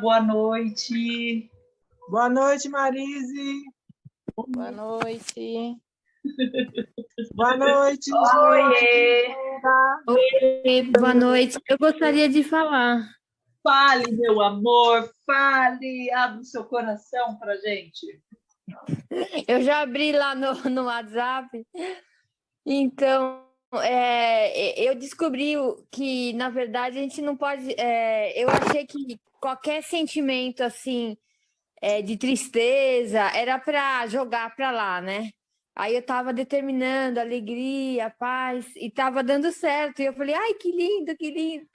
boa noite. Boa noite, Marise. Boa noite. Boa noite, Oiê. Oi, boa noite. Eu gostaria de falar. Fale, meu amor, fale, abre o seu coração para gente. Eu já abri lá no, no WhatsApp. Então, é, eu descobri que, na verdade, a gente não pode. É, eu achei que qualquer sentimento assim é, de tristeza era para jogar para lá, né? Aí eu estava determinando alegria, paz, e estava dando certo. E eu falei, ai, que lindo, que lindo.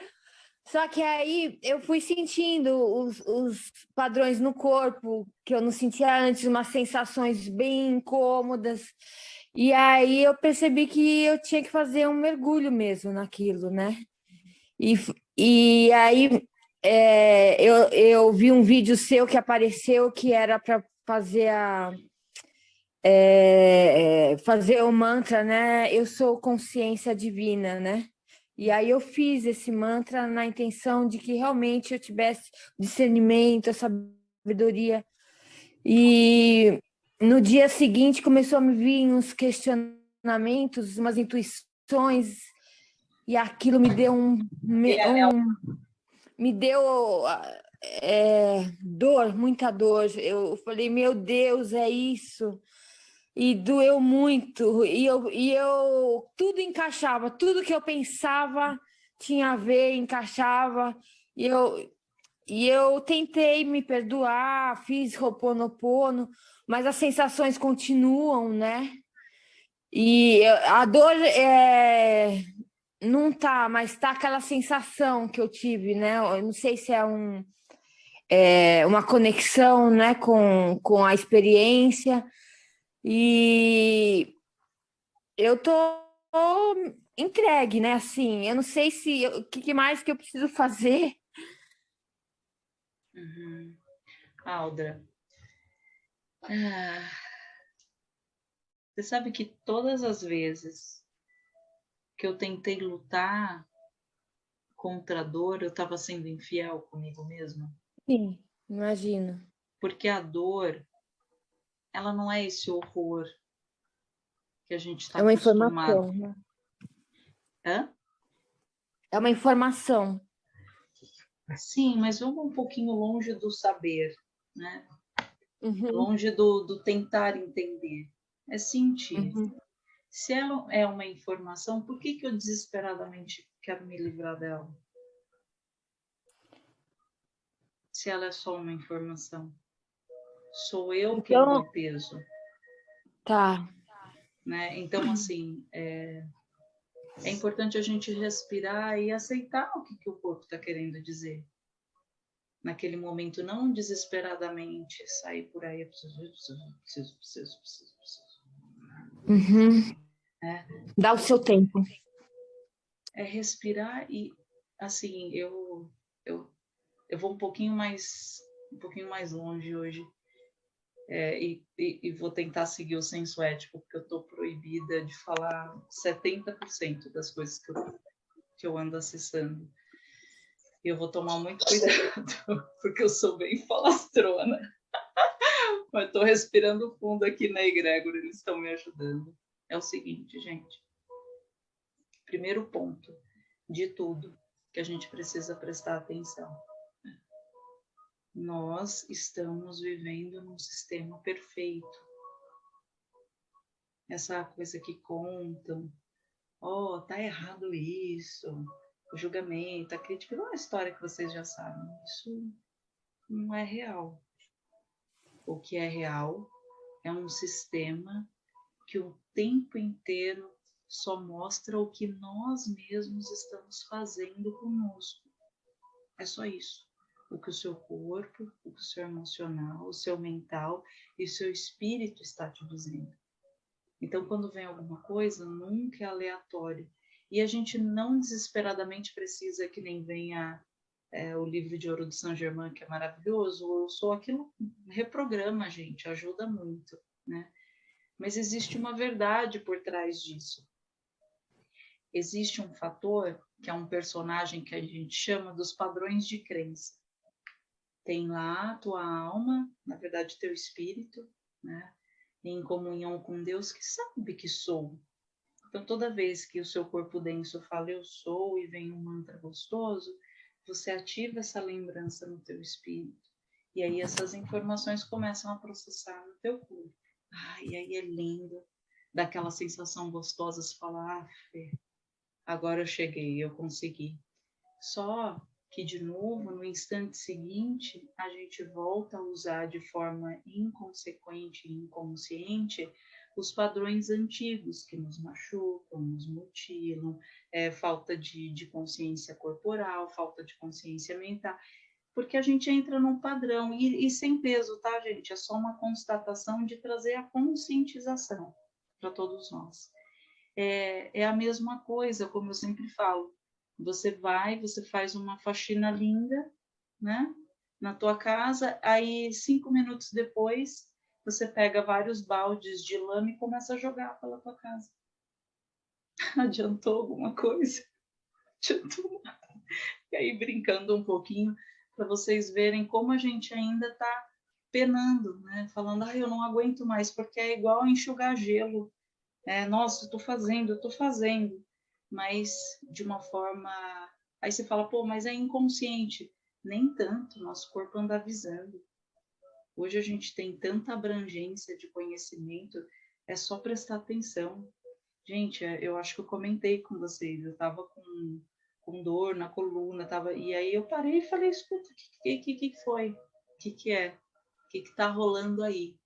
Só que aí eu fui sentindo os, os padrões no corpo que eu não sentia antes, umas sensações bem incômodas. E aí eu percebi que eu tinha que fazer um mergulho mesmo naquilo, né? E, e aí é, eu, eu vi um vídeo seu que apareceu que era para fazer a é, fazer o mantra, né? Eu sou consciência divina, né? E aí eu fiz esse mantra na intenção de que realmente eu tivesse discernimento, a sabedoria. E no dia seguinte começou a me vir uns questionamentos, umas intuições, e aquilo me deu um, um me deu é, dor, muita dor. Eu falei, meu Deus, é isso e doeu muito, e eu, e eu tudo encaixava, tudo que eu pensava tinha a ver, encaixava, e eu, e eu tentei me perdoar, fiz Ho'oponopono, mas as sensações continuam, né? E a dor é, não tá, mas tá aquela sensação que eu tive, né? Eu não sei se é, um, é uma conexão né, com, com a experiência, e eu tô entregue, né? Assim, eu não sei se o que mais que eu preciso fazer. Uhum. Aldra, ah, você sabe que todas as vezes que eu tentei lutar contra a dor, eu estava sendo infiel comigo mesma? Sim, imagino. Porque a dor ela não é esse horror que a gente está É uma acostumado. informação, né? Hã? É uma informação. Sim, mas vamos um pouquinho longe do saber, né? Uhum. Longe do, do tentar entender. É sentir. Uhum. Se ela é uma informação, por que, que eu desesperadamente quero me livrar dela? Se ela é só uma informação. Sou eu quem então, dou peso. Tá. Né? Então, assim, é, é importante a gente respirar e aceitar o que, que o corpo está querendo dizer. Naquele momento, não desesperadamente sair por aí, preciso, preciso, preciso, preciso, preciso. preciso. Uhum. É. Dá o seu tempo. É respirar e, assim, eu, eu, eu vou um pouquinho mais um pouquinho mais longe hoje é, e, e, e, vou tentar seguir o senso ético, porque eu estou proibida de falar 70% das coisas que eu, que eu ando acessando. E eu vou tomar muito cuidado, porque eu sou bem falastrona. Mas estou respirando fundo aqui na egrégora, eles estão me ajudando. É o seguinte, gente. Primeiro ponto de tudo que a gente precisa prestar atenção nós estamos vivendo num sistema perfeito. Essa coisa que contam, oh, tá errado isso, o julgamento, a crítica, não é uma história que vocês já sabem. Isso não é real. O que é real é um sistema que o tempo inteiro só mostra o que nós mesmos estamos fazendo conosco. É só isso o que o seu corpo, o que o seu emocional, o seu mental e o seu espírito está te dizendo. Então, quando vem alguma coisa, nunca é aleatório. E a gente não desesperadamente precisa que nem venha é, o livro de ouro do Saint Germain, que é maravilhoso, ou sou aquilo, reprograma a gente, ajuda muito, né? Mas existe uma verdade por trás disso. Existe um fator, que é um personagem que a gente chama dos padrões de crença. tem lá a tua alma, na verdade teu espírito, né? Em comunhão com Deus que sabe que sou. Então toda vez que o seu corpo denso fala eu sou e vem um mantra gostoso, você ativa essa lembrança no teu espírito. E aí essas informações começam a processar no teu corpo. Ah, e aí é lindo, daquela sensação gostosa, de falar, ah, Fê, agora eu cheguei, eu consegui. Só que, de novo, no instante seguinte, a gente volta a usar de forma inconsequente e inconsciente os padrões antigos que nos machucam, nos mutilam, é, falta de, de consciência corporal, falta de consciência mental, porque a gente entra num padrão, e, e sem peso, tá, gente? É só uma constatação de trazer a conscientização para todos nós. É, é a mesma coisa, como eu sempre falo, você vai, você faz uma faxina linda, né? Na tua casa, aí cinco minutos depois você pega vários baldes de lama e começa a jogar pela tua casa. Adiantou alguma coisa? Adiantou nada. E aí, brincando um pouquinho, para vocês verem como a gente ainda está penando, né? Falando, ah, eu não aguento mais, porque é igual enxugar gelo. É, Nossa, estou fazendo, estou fazendo mas de uma forma. Aí você fala, pô, mas é inconsciente. Nem tanto, nosso corpo anda avisando. Hoje a gente tem tanta abrangência de conhecimento, é só prestar atenção. Gente, é, eu acho que eu comentei com vocês, eu estava com, com dor na coluna, tava, e aí eu parei e falei, escuta, o que, que, que, foi? O que, que é? O que está rolando aí?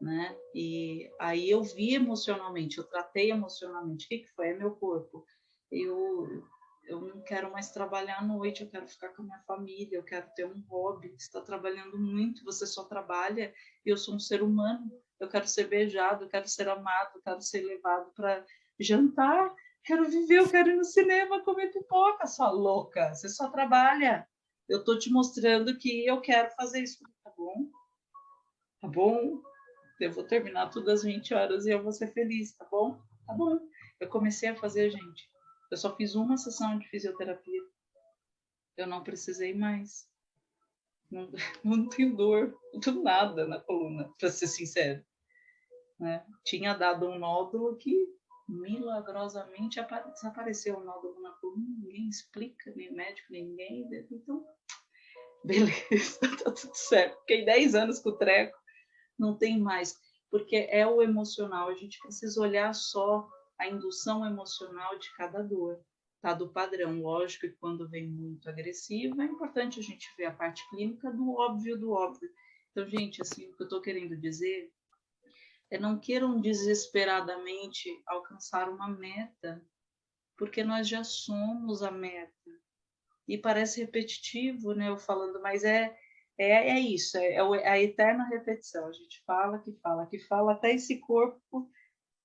Né? E aí eu vi emocionalmente, eu tratei emocionalmente, o que, que foi? É meu corpo eu, eu não quero mais trabalhar à noite, eu quero ficar com a minha família, eu quero ter um hobby. Você está trabalhando muito, você só trabalha, e eu sou um ser humano, eu quero ser beijado, eu quero ser amado, eu quero ser levado para jantar, quero viver, eu quero ir no cinema comer pipoca, sua louca, você só trabalha. Eu estou te mostrando que eu quero fazer isso, tá bom? Tá bom? Eu vou terminar tudo às 20 horas e eu vou ser feliz, tá bom? Tá bom. Eu comecei a fazer, gente, eu só fiz uma sessão de fisioterapia. Eu não precisei mais. Não, não tenho dor, tenho nada na coluna, para ser sincero. Né? Tinha dado um nódulo que milagrosamente desapareceu o nódulo na coluna, ninguém explica, nem médico, ninguém. Então, beleza, tá tudo certo. Fiquei 10 anos com o treco, não tem mais, porque é o emocional, a gente precisa olhar só a indução emocional de cada dor, tá? Do padrão. Lógico que quando vem muito agressivo, é importante a gente ver a parte clínica do óbvio do óbvio. Então, gente, assim, o que eu estou querendo dizer é não queiram desesperadamente alcançar uma meta, porque nós já somos a meta. E parece repetitivo, né? Eu falando, mas é é, é isso, é, é a eterna repetição. A gente fala que fala que fala até esse corpo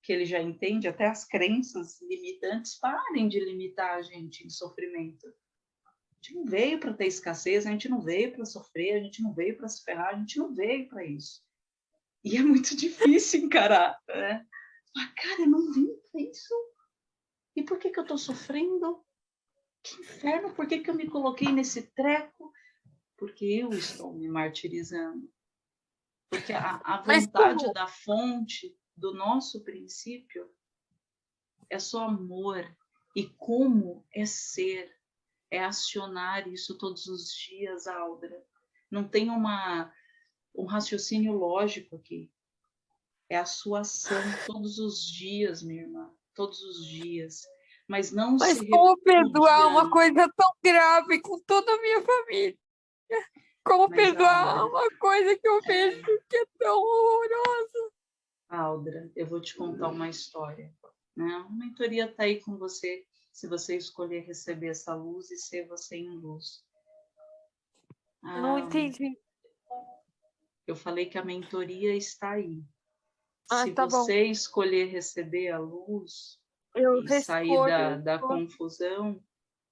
que ele já entende, até as crenças limitantes, parem de limitar a gente em sofrimento. A gente não veio para ter escassez, a gente não veio para sofrer, a gente não veio para se ferrar, a gente não veio para isso. E é muito difícil encarar, né? Mas, cara, eu não vim para isso. E por que, que eu estou sofrendo? Que inferno, por que, que eu me coloquei nesse treco? Porque eu estou me martirizando. Porque a, a vontade da fonte do nosso princípio é só amor. E como é ser, é acionar isso todos os dias, Aldra. Não tem uma, um raciocínio lógico aqui. É a sua ação todos os dias, minha irmã, todos os dias. Mas não Mas se como perdoar uma coisa tão grave com toda a minha família? Como Mas, perdoar Aldra, uma coisa que eu vejo que é tão horrorosa? Aldra, eu vou te contar uma história. Né? A mentoria está aí com você, se você escolher receber essa luz e ser você em luz. Ah, Não entendi. Eu falei que a mentoria está aí. Ah, se tá você bom. escolher receber a luz eu e sair da, da confusão,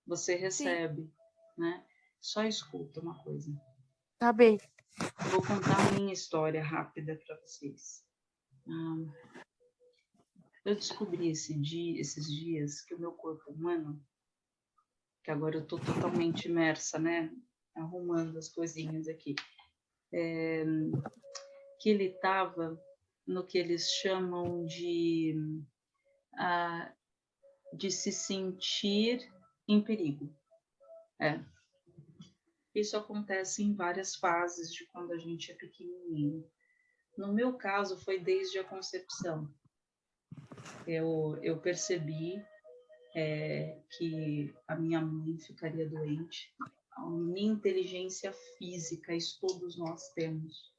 você recebe, Sim. né? Só escuta uma coisa. Tá bem. Vou contar a minha história rápida para vocês. Ah, eu descobri esse dia, esses dias que o meu corpo humano, que agora eu estou totalmente imersa, né, arrumando as coisinhas aqui. É, que ele estava no que eles chamam de, uh, de se sentir em perigo. É. Isso acontece em várias fases de quando a gente é pequenininho. No meu caso, foi desde a concepção. Eu, eu percebi é, que a minha mãe ficaria doente. A minha inteligência física, isso todos nós temos.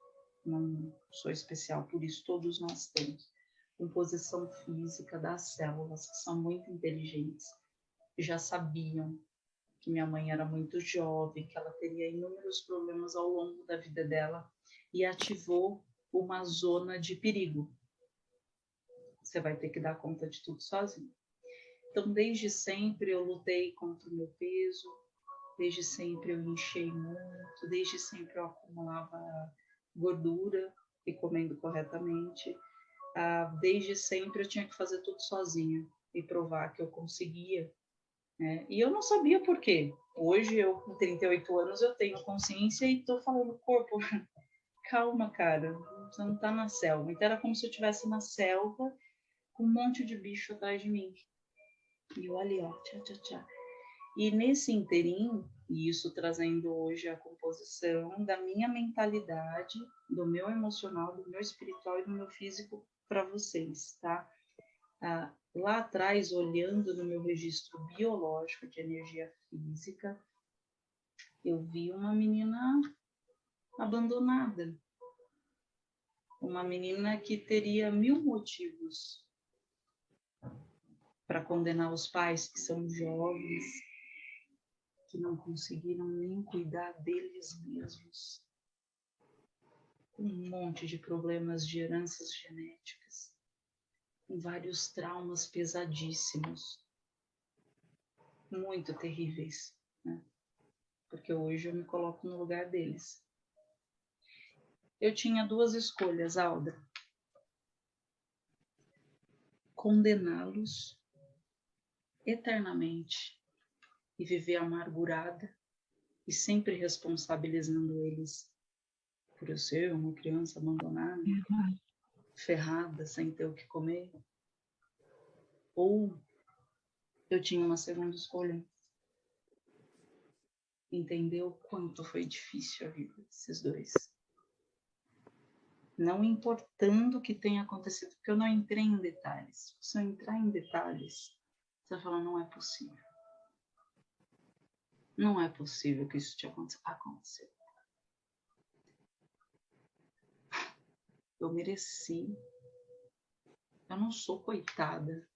Não sou especial, por isso todos nós temos. Composição física das células, que são muito inteligentes, já sabiam que minha mãe era muito jovem, que ela teria inúmeros problemas ao longo da vida dela e ativou uma zona de perigo. Você vai ter que dar conta de tudo sozinho. Então, desde sempre eu lutei contra o meu peso, desde sempre eu enchei muito, desde sempre eu acumulava gordura e comendo corretamente. Ah, desde sempre eu tinha que fazer tudo sozinha e provar que eu conseguia. Né? E eu não sabia por quê. Hoje, eu com 38 anos, eu tenho consciência e estou falando, corpo, calma, cara, você não está na selva. Então era como se eu estivesse na selva com um monte de bicho atrás de mim. E eu ali, ó, tchá, tchá. E nesse interim, e isso trazendo hoje a composição da minha mentalidade, do meu emocional, do meu espiritual e do meu físico para vocês, tá? Ah, lá atrás, olhando no meu registro biológico de energia física, eu vi uma menina abandonada. Uma menina que teria mil motivos para condenar os pais que são jovens, que não conseguiram nem cuidar deles mesmos. Um monte de problemas de heranças genéticas, com vários traumas pesadíssimos, muito terríveis, né? Porque hoje eu me coloco no lugar deles. Eu tinha duas escolhas, Alda. Condená-los eternamente e viver amargurada e sempre responsabilizando eles por eu ser uma criança abandonada, ferrada, sem ter o que comer. Ou eu tinha uma segunda escolha. Entender o quanto foi difícil a vida desses dois. Não importando o que tenha acontecido, porque eu não entrei em detalhes. Se eu entrar em detalhes, você fala, não é possível. Não é possível que isso te aconteça. Eu mereci. Eu não sou coitada.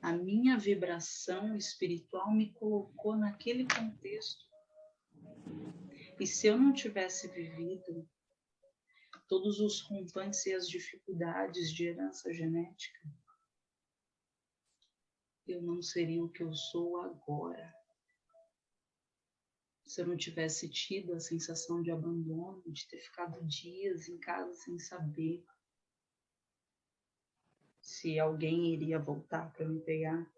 A minha vibração espiritual me colocou naquele contexto. E se eu não tivesse vivido todos os rompantes e as dificuldades de herança genética, eu não seria o que eu sou agora. Se eu não tivesse tido a sensação de abandono, de ter ficado dias em casa sem saber se alguém iria voltar para me pegar,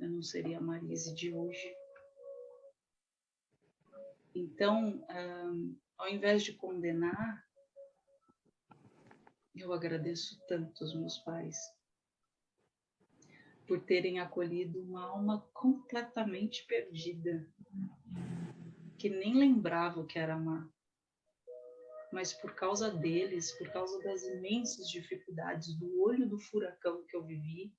eu não seria a Marise de hoje. Então, um, ao invés de condenar, eu agradeço tanto os meus pais por terem acolhido uma alma completamente perdida, que nem lembrava o que era amar. Mas por causa deles, por causa das imensas dificuldades, do olho do furacão que eu vivi,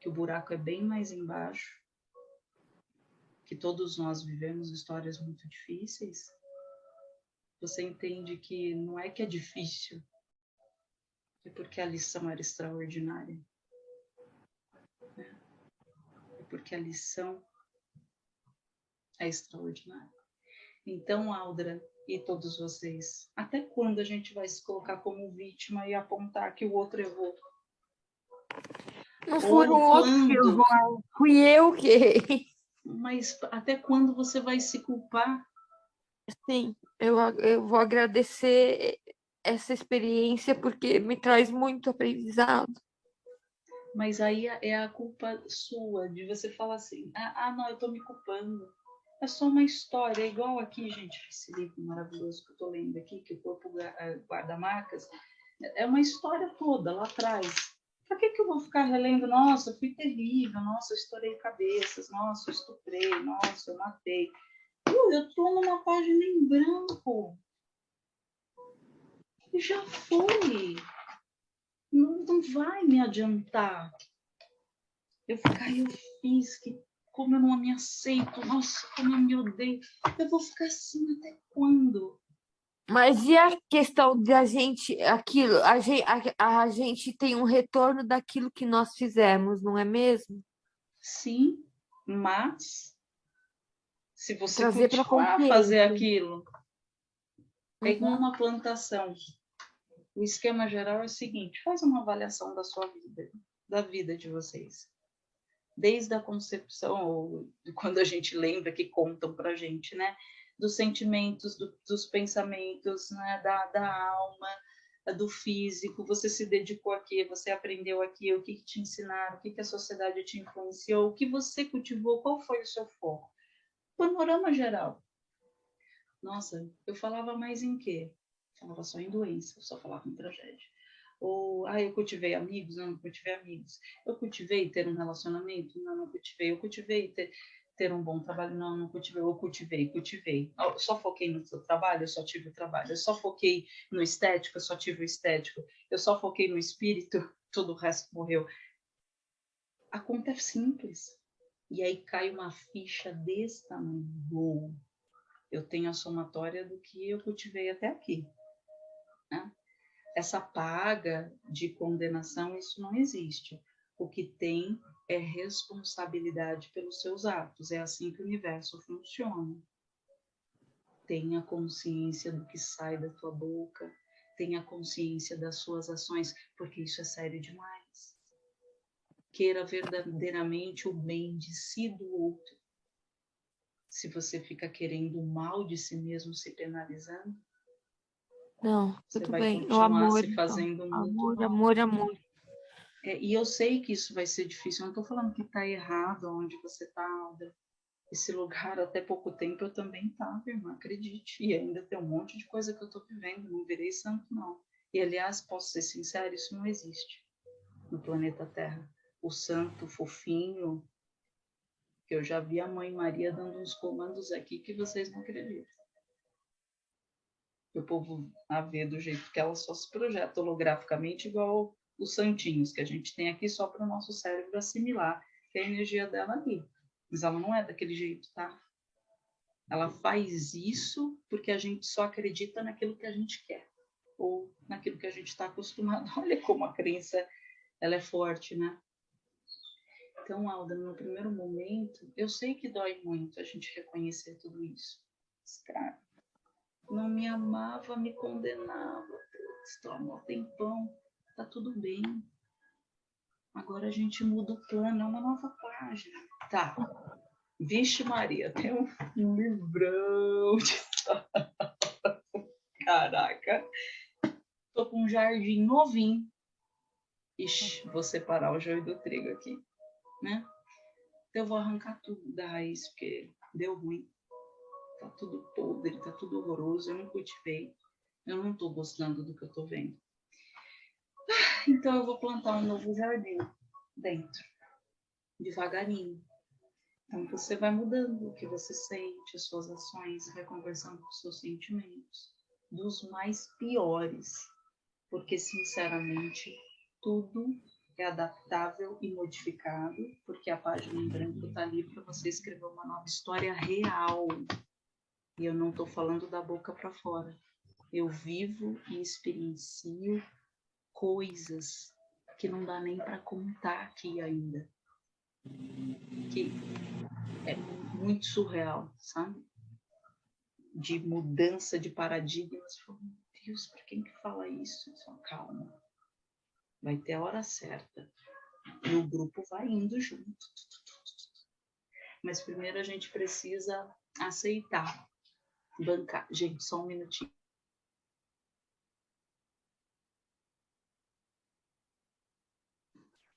que o buraco é bem mais embaixo, que todos nós vivemos histórias muito difíceis, você entende que não é que é difícil, é porque a lição era extraordinária porque a lição é extraordinária. Então, Aldra e todos vocês, até quando a gente vai se colocar como vítima e apontar que o outro errou? Não foi o outro que fui eu que. Mas até quando você vai se culpar? Sim, eu, eu vou agradecer essa experiência porque me traz muito aprendizado mas aí é a culpa sua de você falar assim: ah, ah não, eu estou me culpando. É só uma história, é igual aqui, gente, esse livro maravilhoso que eu estou lendo aqui, que o corpo guarda marcas, é uma história toda lá atrás. Para que, que eu vou ficar relendo? Nossa, fui terrível, nossa, eu estourei cabeças, nossa, eu estuprei, nossa, eu matei. eu estou numa página em branco. Já foi. Não, não vai me adiantar. Eu ficar, eu fiz, que como eu não me aceito, nossa, como eu me odeio. Eu vou ficar assim até quando? Mas e a questão de a gente, aquilo, a gente, a, a gente tem um retorno daquilo que nós fizemos, não é mesmo? Sim, mas se você Trazer continuar a fazer aquilo, é igual uhum. uma plantação. O esquema geral é o seguinte: faz uma avaliação da sua vida, da vida de vocês desde a concepção, ou quando a gente lembra que contam para a gente, né? Dos sentimentos, do, dos pensamentos, né? da, da alma, do físico, você se dedicou aqui, você aprendeu aqui, o que, que te ensinaram, o que, que a sociedade te influenciou, o que você cultivou, qual foi o seu foco? Panorama geral. Nossa, eu falava mais em quê? Falava só em doença, só falava em tragédia. Ou, ah, eu cultivei amigos? Não, não cultivei amigos. Eu cultivei ter um relacionamento? Não, não cultivei. Eu cultivei ter, ter um bom trabalho? Não, não cultivei. Eu cultivei, cultivei. Eu só foquei no trabalho? Eu só tive o trabalho. Eu só foquei no estético? Eu só tive o estético. Eu só foquei no espírito? Todo o resto morreu. A conta é simples. E aí cai uma ficha desse tamanho. Eu tenho a somatória do que eu cultivei até aqui. Essa paga de condenação, isso não existe. O que tem é responsabilidade pelos seus atos. É assim que o universo funciona. Tenha consciência do que sai da tua boca, tenha consciência das suas ações, porque isso é sério demais. Queira verdadeiramente o bem de si do outro. Se você fica querendo o mal de si mesmo se penalizando, não, Você tudo bem. O amor, se então. fazendo então. amor, amor, amor. É, e eu sei que isso vai ser difícil. Eu não estou falando que está errado onde você está, Esse lugar, até pouco tempo, eu também estava, irmã, acredite. E ainda tem um monte de coisa que eu estou vivendo. Não virei santo, não. E, aliás, posso ser sincero, isso não existe no planeta Terra. O santo fofinho, que eu já vi a Mãe Maria dando uns comandos aqui que vocês não acreditam o povo a ver do jeito que ela só se projeta holograficamente, igual os santinhos que a gente tem aqui só para o nosso cérebro assimilar que é a energia dela ali. Mas ela não é daquele jeito, tá? Ela faz isso porque a gente só acredita naquilo que a gente quer ou naquilo que a gente está acostumado. Olha como a crença ela é forte, né? Então, Alda, no primeiro momento, eu sei que dói muito a gente reconhecer tudo isso. Cara, não me amava, me condenava. Estou há tempão, tá tudo bem. Agora a gente muda o plano, é uma nova página. Tá. Vixe Maria, tem um livrão de Caraca. Tô com um jardim novinho. Ixi, vou separar o joio do trigo aqui, né? Então eu vou arrancar tudo da raiz, porque deu ruim tá tudo podre, tá tudo horroroso, eu não cultivei, eu não tô gostando do que eu tô vendo. Então eu vou plantar um novo jardim dentro, devagarinho. Então você vai mudando o que você sente, as suas ações, vai conversando com os seus sentimentos, dos mais piores, porque sinceramente tudo é adaptável e modificado, porque a página em branco está ali para você escrever uma nova história real, e eu não estou falando da boca para fora. Eu vivo e experiencio coisas que não dá nem para contar aqui ainda. Que é muito surreal, sabe? De mudança de paradigmas. Meu Deus, para quem que fala isso? Só calma. Vai ter a hora certa. E o grupo vai indo junto. Mas primeiro a gente precisa aceitar bancar. Gente, só um minutinho.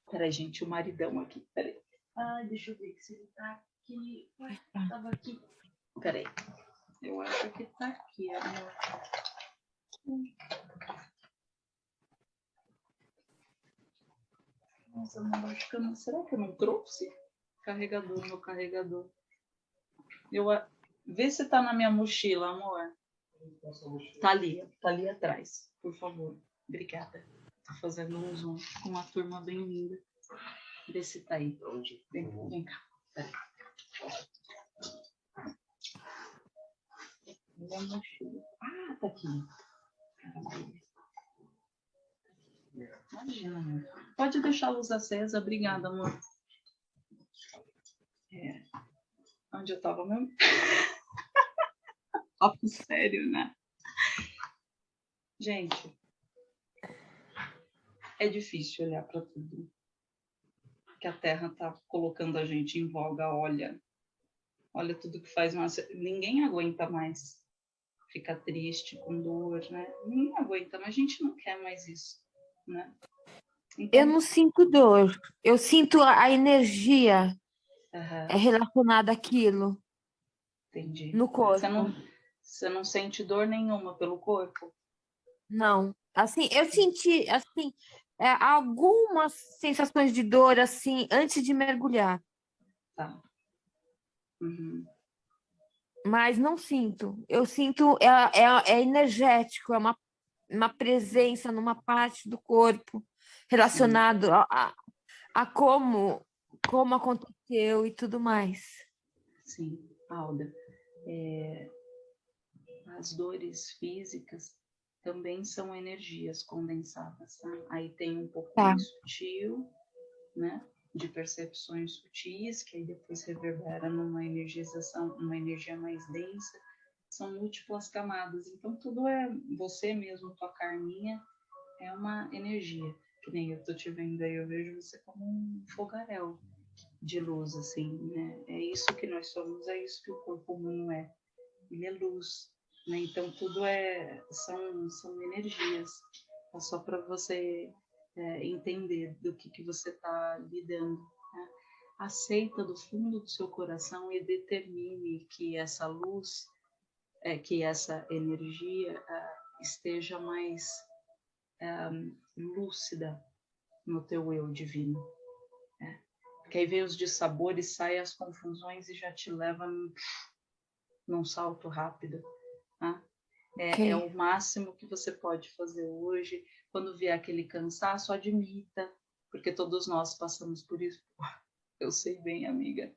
Peraí, gente, o maridão aqui. Peraí. Ai, deixa eu ver se ele tá aqui. Ué, tava aqui. Peraí. Eu acho que tá aqui, amor. Nossa, amor, acho que eu não... Será que eu não trouxe? Carregador, meu carregador. Eu... Vê se tá na minha mochila, amor. Tá ali, tá ali atrás, por favor. Obrigada. Tô fazendo um zoom com uma turma bem linda. Vê se tá aí. Vem, vem cá. Peraí. Minha mochila. Ah, tá aqui. Imagina, amor. Pode deixar a luz acesa. Obrigada, amor. É. Onde eu tava mesmo? Papo sério, né? Gente, é difícil olhar para tudo que a Terra está colocando a gente em voga. Olha, olha tudo que faz mais. Ninguém aguenta mais ficar triste, com dor, né? Ninguém aguenta, mas a gente não quer mais isso, né? Então... Eu não sinto dor, eu sinto a energia uhum. relacionada àquilo. Entendi. No corpo. Você não, você não sente dor nenhuma pelo corpo? Não. Assim, eu senti, assim, é, algumas sensações de dor, assim, antes de mergulhar. Tá. Uhum mas não sinto. Eu sinto, é, é, é energético, é uma, uma presença numa parte do corpo relacionado a, a, a, como, como aconteceu e tudo mais. Sim, Alda. É, as dores físicas também são energias condensadas, tá? Aí tem um pouco tá. mais sutil, né? de percepções sutis, que aí depois reverbera numa energização, uma energia mais densa, são múltiplas camadas. Então, tudo é você mesmo, tua carninha, é uma energia. Que nem eu tô te vendo aí, eu vejo você como um fogaréu de luz, assim, né? É isso que nós somos, é isso que o corpo humano é. Ele é luz, né? Então, tudo é, são, são energias. É só para você é, entender do que, que você está lidando. Né? Aceita do fundo do seu coração e determine que essa luz, é, que essa energia é, esteja mais é, lúcida no teu eu divino. Porque aí vem os dissabores, sai as confusões e já te leva num, num salto rápido. Né? É, okay. é, o máximo que você pode fazer hoje quando vier aquele cansaço, admita, porque todos nós passamos por isso. Eu sei bem, amiga.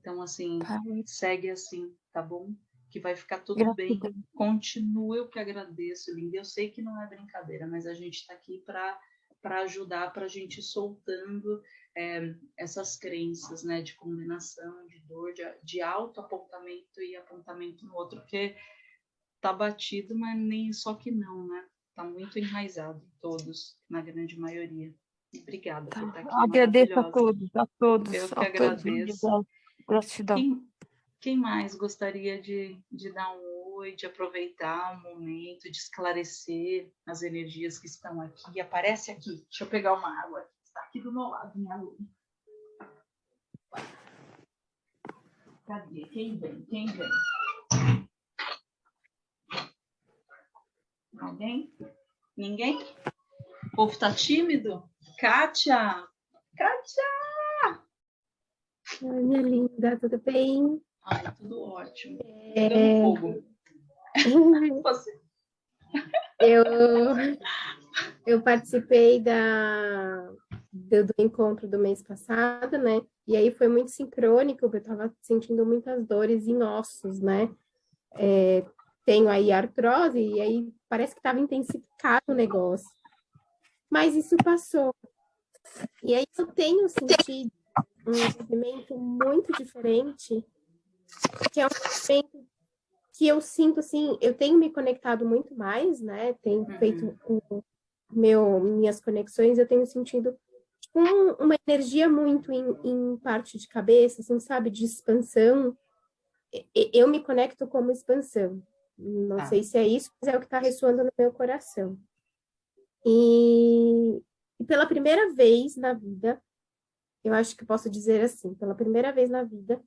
Então, assim, segue assim, tá bom? Que vai ficar tudo Gratidão. bem. Continua, eu que agradeço, linda. Eu sei que não é brincadeira, mas a gente está aqui para para ajudar, para a gente soltando é, essas crenças, né, de condenação, de dor, de, de auto-apontamento e apontamento no outro, porque tá batido, mas nem só que não, né? está muito enraizado, todos, na grande maioria. Obrigada por estar aqui. Agradeço a todos, a todos. Eu que agradeço. Gratidão. Quem, quem mais gostaria de, de dar um oi, de aproveitar o momento, de esclarecer as energias que estão aqui? Aparece aqui. Deixa eu pegar uma água. Está aqui do meu lado, minha aluna. Cadê? Quem vem? Quem vem? Alguém? Ninguém? O povo tá tímido? Kátia! Kátia! Oi, minha linda, tudo bem? Ai, tudo ótimo. É... fogo. Eu, eu participei da, do, do, encontro do mês passado, né? E aí foi muito sincrônico, eu estava sentindo muitas dores em ossos, né? É, tenho aí artrose, e aí parece que estava intensificado o negócio. Mas isso passou. E aí eu tenho sentido um movimento muito diferente, que é um movimento que eu sinto, assim, eu tenho me conectado muito mais, né? Tenho uhum. feito meu, minhas conexões, eu tenho sentido um, uma energia muito em, em parte de cabeça, assim, sabe? De expansão. Eu me conecto como expansão. Não tá. sei se é isso, mas é o que está ressoando no meu coração. E, e pela primeira vez na vida, eu acho que posso dizer assim, pela primeira vez na vida,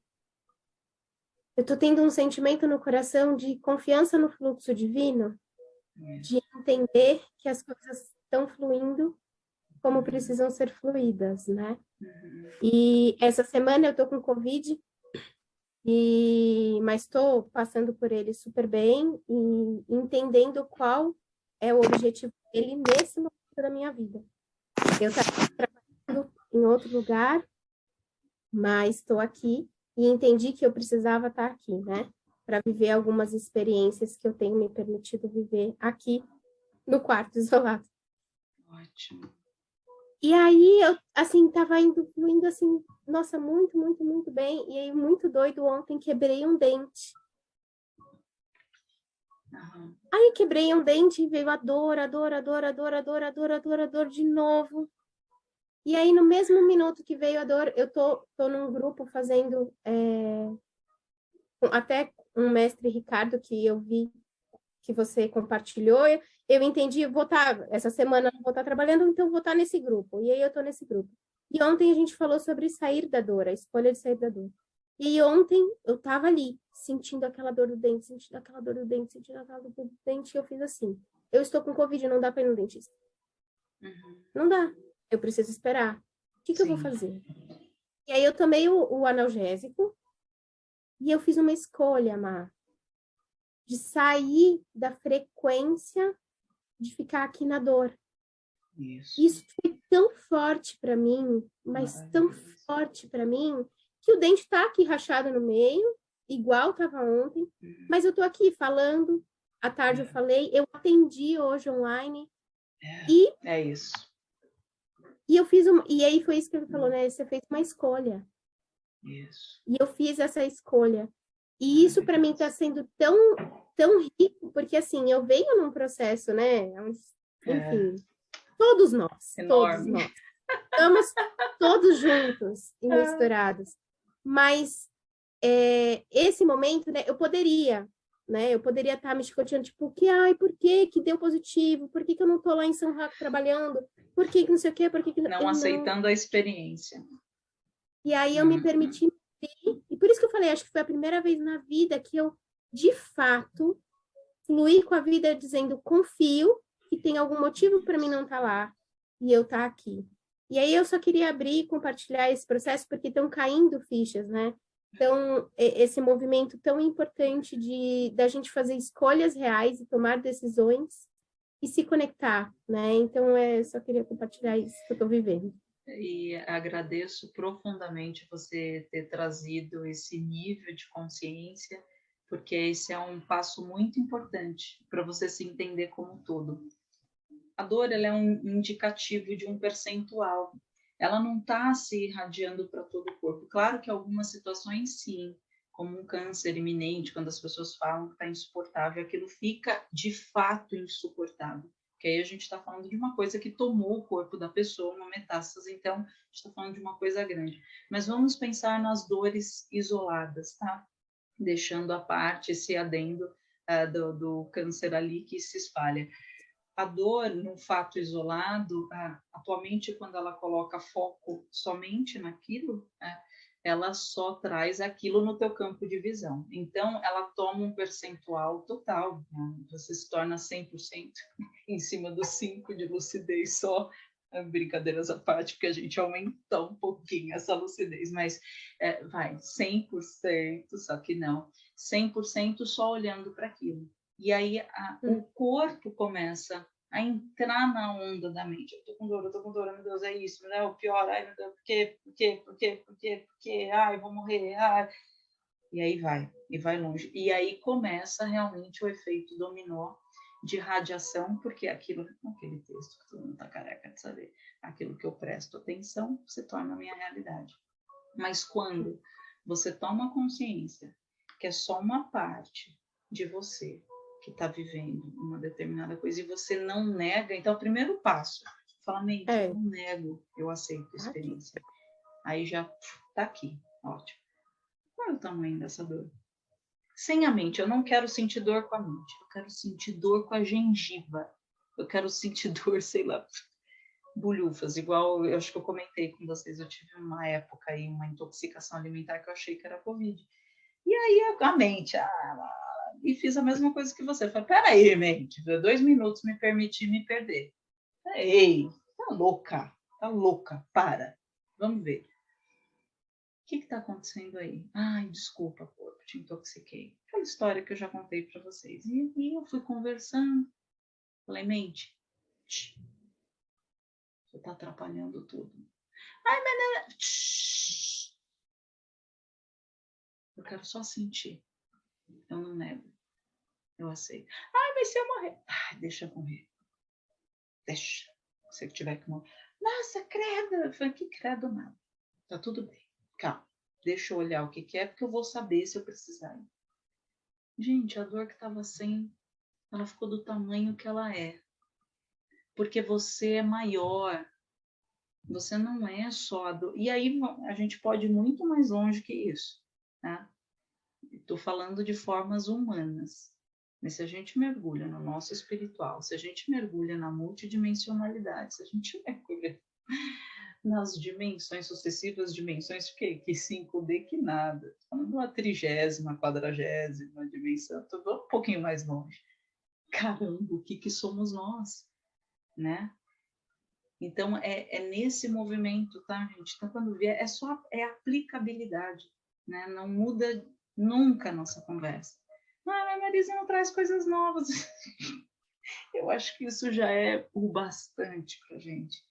eu tô tendo um sentimento no coração de confiança no fluxo divino, de entender que as coisas estão fluindo como precisam ser fluídas, né? Uhum. E essa semana eu tô com Covid, e, mas estou passando por ele super bem e entendendo qual é o objetivo dele nesse momento da minha vida. Eu estava trabalhando em outro lugar, mas estou aqui e entendi que eu precisava estar aqui, né? Para viver algumas experiências que eu tenho me permitido viver aqui no quarto isolado. Ótimo. E aí, eu, assim, tava indo, fluindo, assim, nossa, muito, muito, muito bem. E aí, muito doido, ontem quebrei um dente. Aí, quebrei um dente e veio a dor, a dor, a dor, a dor, a dor, a dor, a dor, a dor de novo. E aí, no mesmo minuto que veio a dor, eu tô, tô num grupo fazendo... É, até um mestre Ricardo, que eu vi que você compartilhou, eu entendi, vou estar, tá, essa semana não vou estar tá trabalhando, então vou estar tá nesse grupo. E aí eu estou nesse grupo. E ontem a gente falou sobre sair da dor, a escolha de sair da dor. E ontem eu estava ali, sentindo aquela dor do dente, sentindo aquela dor do dente, sentindo aquela dor do dente, e eu fiz assim, eu estou com Covid, não dá para ir no dentista. Uhum. Não dá, eu preciso esperar. O que, que eu vou fazer? E aí eu tomei o, o analgésico, e eu fiz uma escolha, Mar, de sair da frequência de ficar aqui na dor. Isso, Isso foi tão forte para mim, mas tão forte para mim, que o dente está aqui rachado no meio, igual estava ontem, uhum. mas eu estou aqui falando, à tarde é. eu falei, eu atendi hoje online, é, e... É isso. E eu fiz uma, e aí foi isso que ele falou, né? Você fez uma escolha. Isso. E eu fiz essa escolha. E isso para mim está sendo tão, tão rico, porque assim, eu venho num processo, né? É enfim, é. todos nós, Enorme. todos nós. Estamos todos juntos e é. misturados. Mas é, esse momento, né, eu poderia, né? Eu poderia estar me chicoteando, tipo, que, ai, por que que deu positivo? Por que que eu não estou lá em São Raco trabalhando? Por que que não sei o quê? Por que que não... aceitando a experiência. E aí eu me uhum. permiti e por isso que eu falei, acho que foi a primeira vez na vida que eu, de fato, fluí com a vida dizendo, confio que tem algum motivo para mim não estar tá lá e eu estar tá aqui. E aí eu só queria abrir e compartilhar esse processo porque estão caindo fichas, né? Então, esse movimento tão importante de da gente fazer escolhas reais e tomar decisões e se conectar, né? Então, é, só queria compartilhar isso que eu estou vivendo e agradeço profundamente você ter trazido esse nível de consciência, porque esse é um passo muito importante para você se entender como todo. A dor ela é um indicativo de um percentual. Ela não está se irradiando para todo o corpo. Claro que algumas situações sim, como um câncer iminente, quando as pessoas falam que está insuportável, aquilo fica de fato insuportável que aí a gente está falando de uma coisa que tomou o corpo da pessoa, uma metástase, então a gente está falando de uma coisa grande. Mas vamos pensar nas dores isoladas, tá? Deixando a parte esse adendo uh, do, do, câncer ali que se espalha. A dor, no fato isolado, atualmente, quando ela coloca foco somente naquilo, uh, ela só traz aquilo no teu campo de visão. Então, ela toma um percentual total, né? você se torna 100% em cima dos 5 de lucidez só, brincadeiras à parte, porque a gente aumenta um pouquinho essa lucidez, mas é, vai, 100%, só que não, 100% só olhando para aquilo. E aí a, o hum. corpo começa a entrar na onda da mente. Eu tô com dor, eu tô com dor, meu Deus, é isso, né? O pior, ai, meu Deus, por quê, por quê, por quê, por quê, por quê, ai, vou morrer, ai. E aí vai, e vai longe. E aí começa realmente o efeito dominó de radiação, porque aquilo, aquele texto que todo mundo tá careca de saber, aquilo que eu presto atenção se torna a minha realidade. Mas quando você toma consciência que é só uma parte de você que está vivendo uma determinada coisa e você não nega, então o primeiro passo, fala, mente, é. eu não nego, eu aceito a experiência. Aí já tá aqui, ótimo. Qual é o tamanho dessa dor? Sem a mente, eu não quero sentir dor com a mente, eu quero sentir dor com a gengiva, eu quero sentir dor, sei lá, bulhufas, igual eu acho que eu comentei com vocês, eu tive uma época aí, uma intoxicação alimentar que eu achei que era Covid. E aí a mente, ah, e fiz a mesma coisa que você. Falei, peraí, mente, dois minutos me permitir me perder. Ei, tá louca, tá louca, para. Vamos ver. O que está acontecendo aí? Ai, desculpa, corpo, te intoxiquei. Aquela história que eu já contei para vocês. E, e eu fui conversando. Falei, mente, você está atrapalhando tudo. Ai, mas... Tch, eu quero só sentir. Eu não nego. Eu aceito. Ai, mas se eu morrer? Ai, deixa eu morrer. Deixa. Se eu tiver que morrer. Nossa, credo. Eu falei, que credo nada. Tá tudo bem. Calma. Deixa eu olhar o que, que é, porque eu vou saber se eu precisar. Gente, a dor que estava sem, ela ficou do tamanho que ela é. Porque você é maior. Você não é só a dor. E aí a gente pode ir muito mais longe que isso. Tá? Estou falando de formas humanas. Mas se a gente mergulha no nosso espiritual, se a gente mergulha na multidimensionalidade, se a gente mergulha nas dimensões, sucessivas dimensões, que, que 5D que nada. Falando a trigésima, quadragésima dimensão, tô um pouquinho mais longe. Caramba, o que, que somos nós? Né? Então, é, é nesse movimento, tá, gente? Então, quando vier, é só é aplicabilidade, né? Não muda nunca a nossa conversa. Ah, a Marisa não traz coisas novas. Eu acho que isso já é o bastante para gente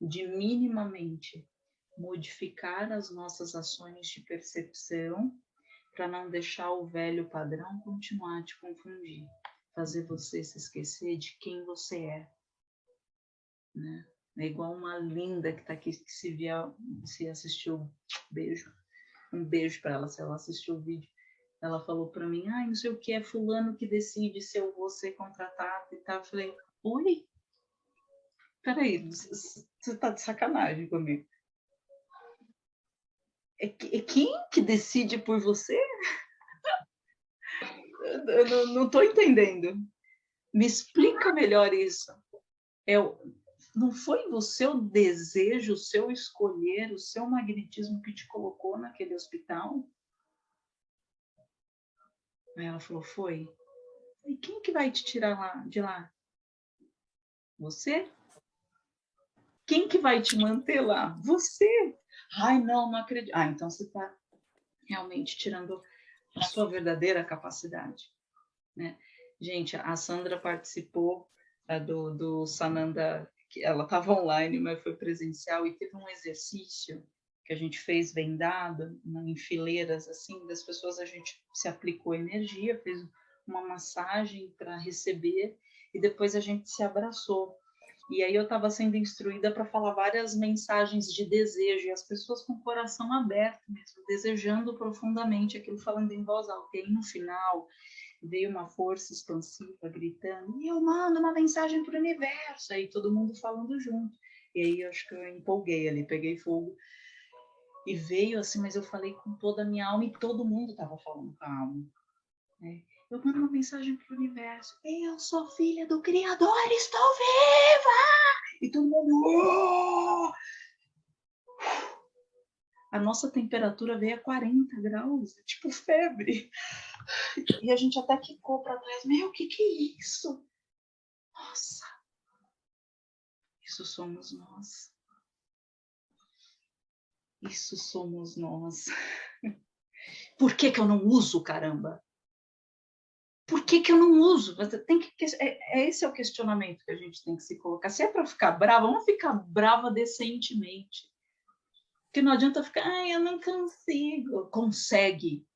de minimamente modificar as nossas ações de percepção para não deixar o velho padrão continuar a te confundir, fazer você se esquecer de quem você é. Né? É igual uma linda que está aqui, que se vier, se assistiu, beijo, um beijo para ela, se ela assistiu o vídeo. Ela falou para mim, ah, não sei o que, é fulano que decide se eu vou ser contratado e tal. Eu falei, oi? Peraí, você está de sacanagem comigo. É, é, quem que decide por você? Eu não estou entendendo. Me explica melhor isso. É, não foi o seu desejo, o seu escolher, o seu magnetismo que te colocou naquele hospital? Aí ela falou, foi. E quem que vai te tirar lá, de lá? Você? Quem que vai te manter lá? Você. Ai, não, não acredito. Ah, então você está realmente tirando a sua verdadeira capacidade. Né? Gente, a Sandra participou uh, do, do Sananda, que ela estava online, mas foi presencial, e teve um exercício que a gente fez vendado, em fileiras, assim, das pessoas, a gente se aplicou energia, fez uma massagem para receber, e depois a gente se abraçou. E aí eu estava sendo instruída para falar várias mensagens de desejo, e as pessoas com o coração aberto mesmo, desejando profundamente aquilo, falando em voz alta. E aí no final veio uma força expansiva gritando: e eu mando uma mensagem para o universo. Aí todo mundo falando junto. E aí eu acho que eu empolguei ali, peguei fogo. E veio assim, mas eu falei com toda a minha alma e todo mundo estava falando com a alma. Né? eu mando uma mensagem para o universo. Eu sou filha do Criador, estou viva! E todo mundo. Oh! A nossa temperatura veio a 40 graus, tipo febre. E a gente até quicou para trás. Meu, o que, que é isso? Nossa, isso somos nós. Isso somos nós. Por que, que eu não uso, caramba? por que, que eu não uso? Tem que, é, é, esse é o questionamento que a gente tem que se colocar. Se é para ficar brava, vamos ficar brava decentemente. Porque não adianta ficar, ai, eu não consigo. Consegue.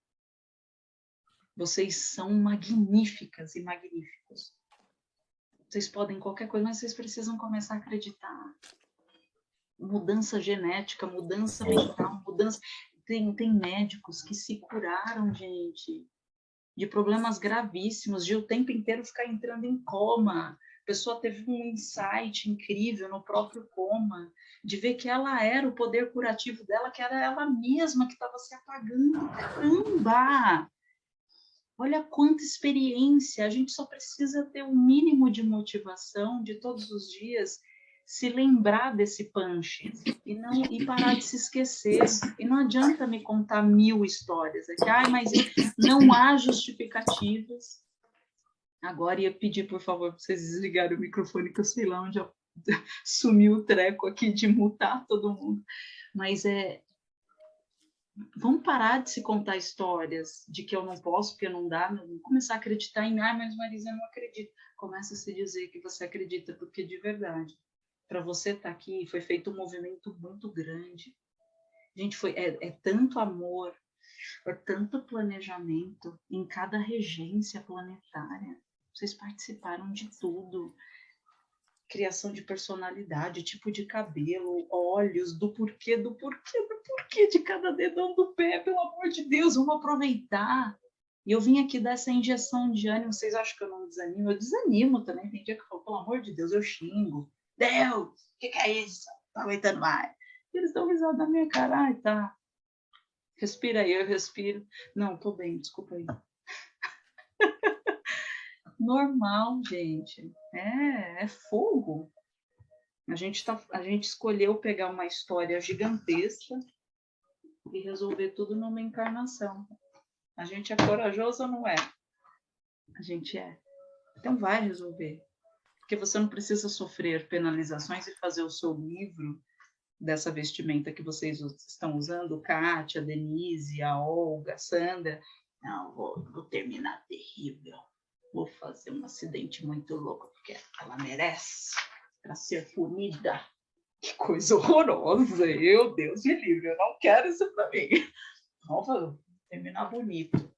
Vocês são magníficas e magníficos. Vocês podem qualquer coisa, mas vocês precisam começar a acreditar. Mudança genética, mudança mental, mudança. Tem, tem médicos que se curaram, gente de problemas gravíssimos, de o tempo inteiro ficar entrando em coma. Pessoa teve um insight incrível no próprio coma, de ver que ela era o poder curativo dela, que era ela mesma que estava se apagando. Caramba! Olha quanta experiência! A gente só precisa ter um mínimo de motivação de todos os dias se lembrar desse punch e não e parar de se esquecer. E não adianta me contar mil histórias aqui, mas não há justificativas. Agora ia pedir, por favor, para vocês desligarem o microfone, que eu sei lá onde sumiu o treco aqui de mutar todo mundo. Mas é. Vamos parar de se contar histórias de que eu não posso, porque não dá, vamos começar a acreditar em, ah, mas Marisa, eu não acredito. Começa a se dizer que você acredita, porque de verdade para você estar tá aqui, foi feito um movimento muito grande. Gente, foi, é, é tanto amor, é tanto planejamento em cada regência planetária. Vocês participaram de tudo. Criação de personalidade, tipo de cabelo, olhos, do porquê, do porquê, do porquê de cada dedão do pé, pelo amor de Deus, vamos aproveitar. E eu vim aqui dar essa injeção de ânimo. Vocês acham que eu não desanimo? Eu desanimo também. Tem dia que eu falo, pelo amor de Deus, eu xingo. Deus, o que, que, é isso? Não aguentando mais. E eles dão risada na minha cara. Ai, tá. Respira aí, eu respiro. Não, tô bem, desculpa aí. Normal, gente. É, é fogo. A gente, tá, a gente escolheu pegar uma história gigantesca e resolver tudo numa encarnação. A gente é corajoso ou não é? A gente é. Então vai resolver porque você não precisa sofrer penalizações e fazer o seu livro dessa vestimenta que vocês estão usando, Kátia, Denise, a Olga, a Sandra. Não, vou, vou terminar terrível. Vou fazer um acidente muito louco, porque ela merece para ser punida. Que coisa horrorosa! Eu, Deus me livre, eu não quero isso para mim. Vamos terminar bonito.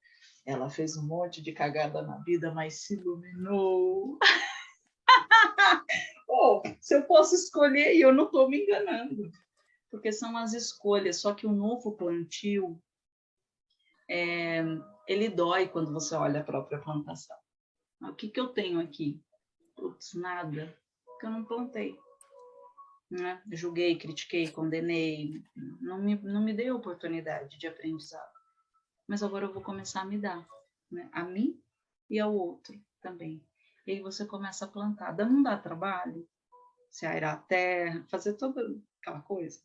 Ela fez um monte de cagada na vida, mas se iluminou. oh, se eu posso escolher, eu não estou me enganando, porque são as escolhas. Só que o novo plantio, é, ele dói quando você olha a própria plantação. O que, que eu tenho aqui? Putz, nada, porque eu não plantei. Né? Julguei, critiquei, condenei, não me, não me dei oportunidade de aprendizado. Mas agora eu vou começar a me dar, né? a mim e ao outro também. E aí você começa a plantar. Não dá trabalho? Se aerar a terra, fazer toda aquela coisa.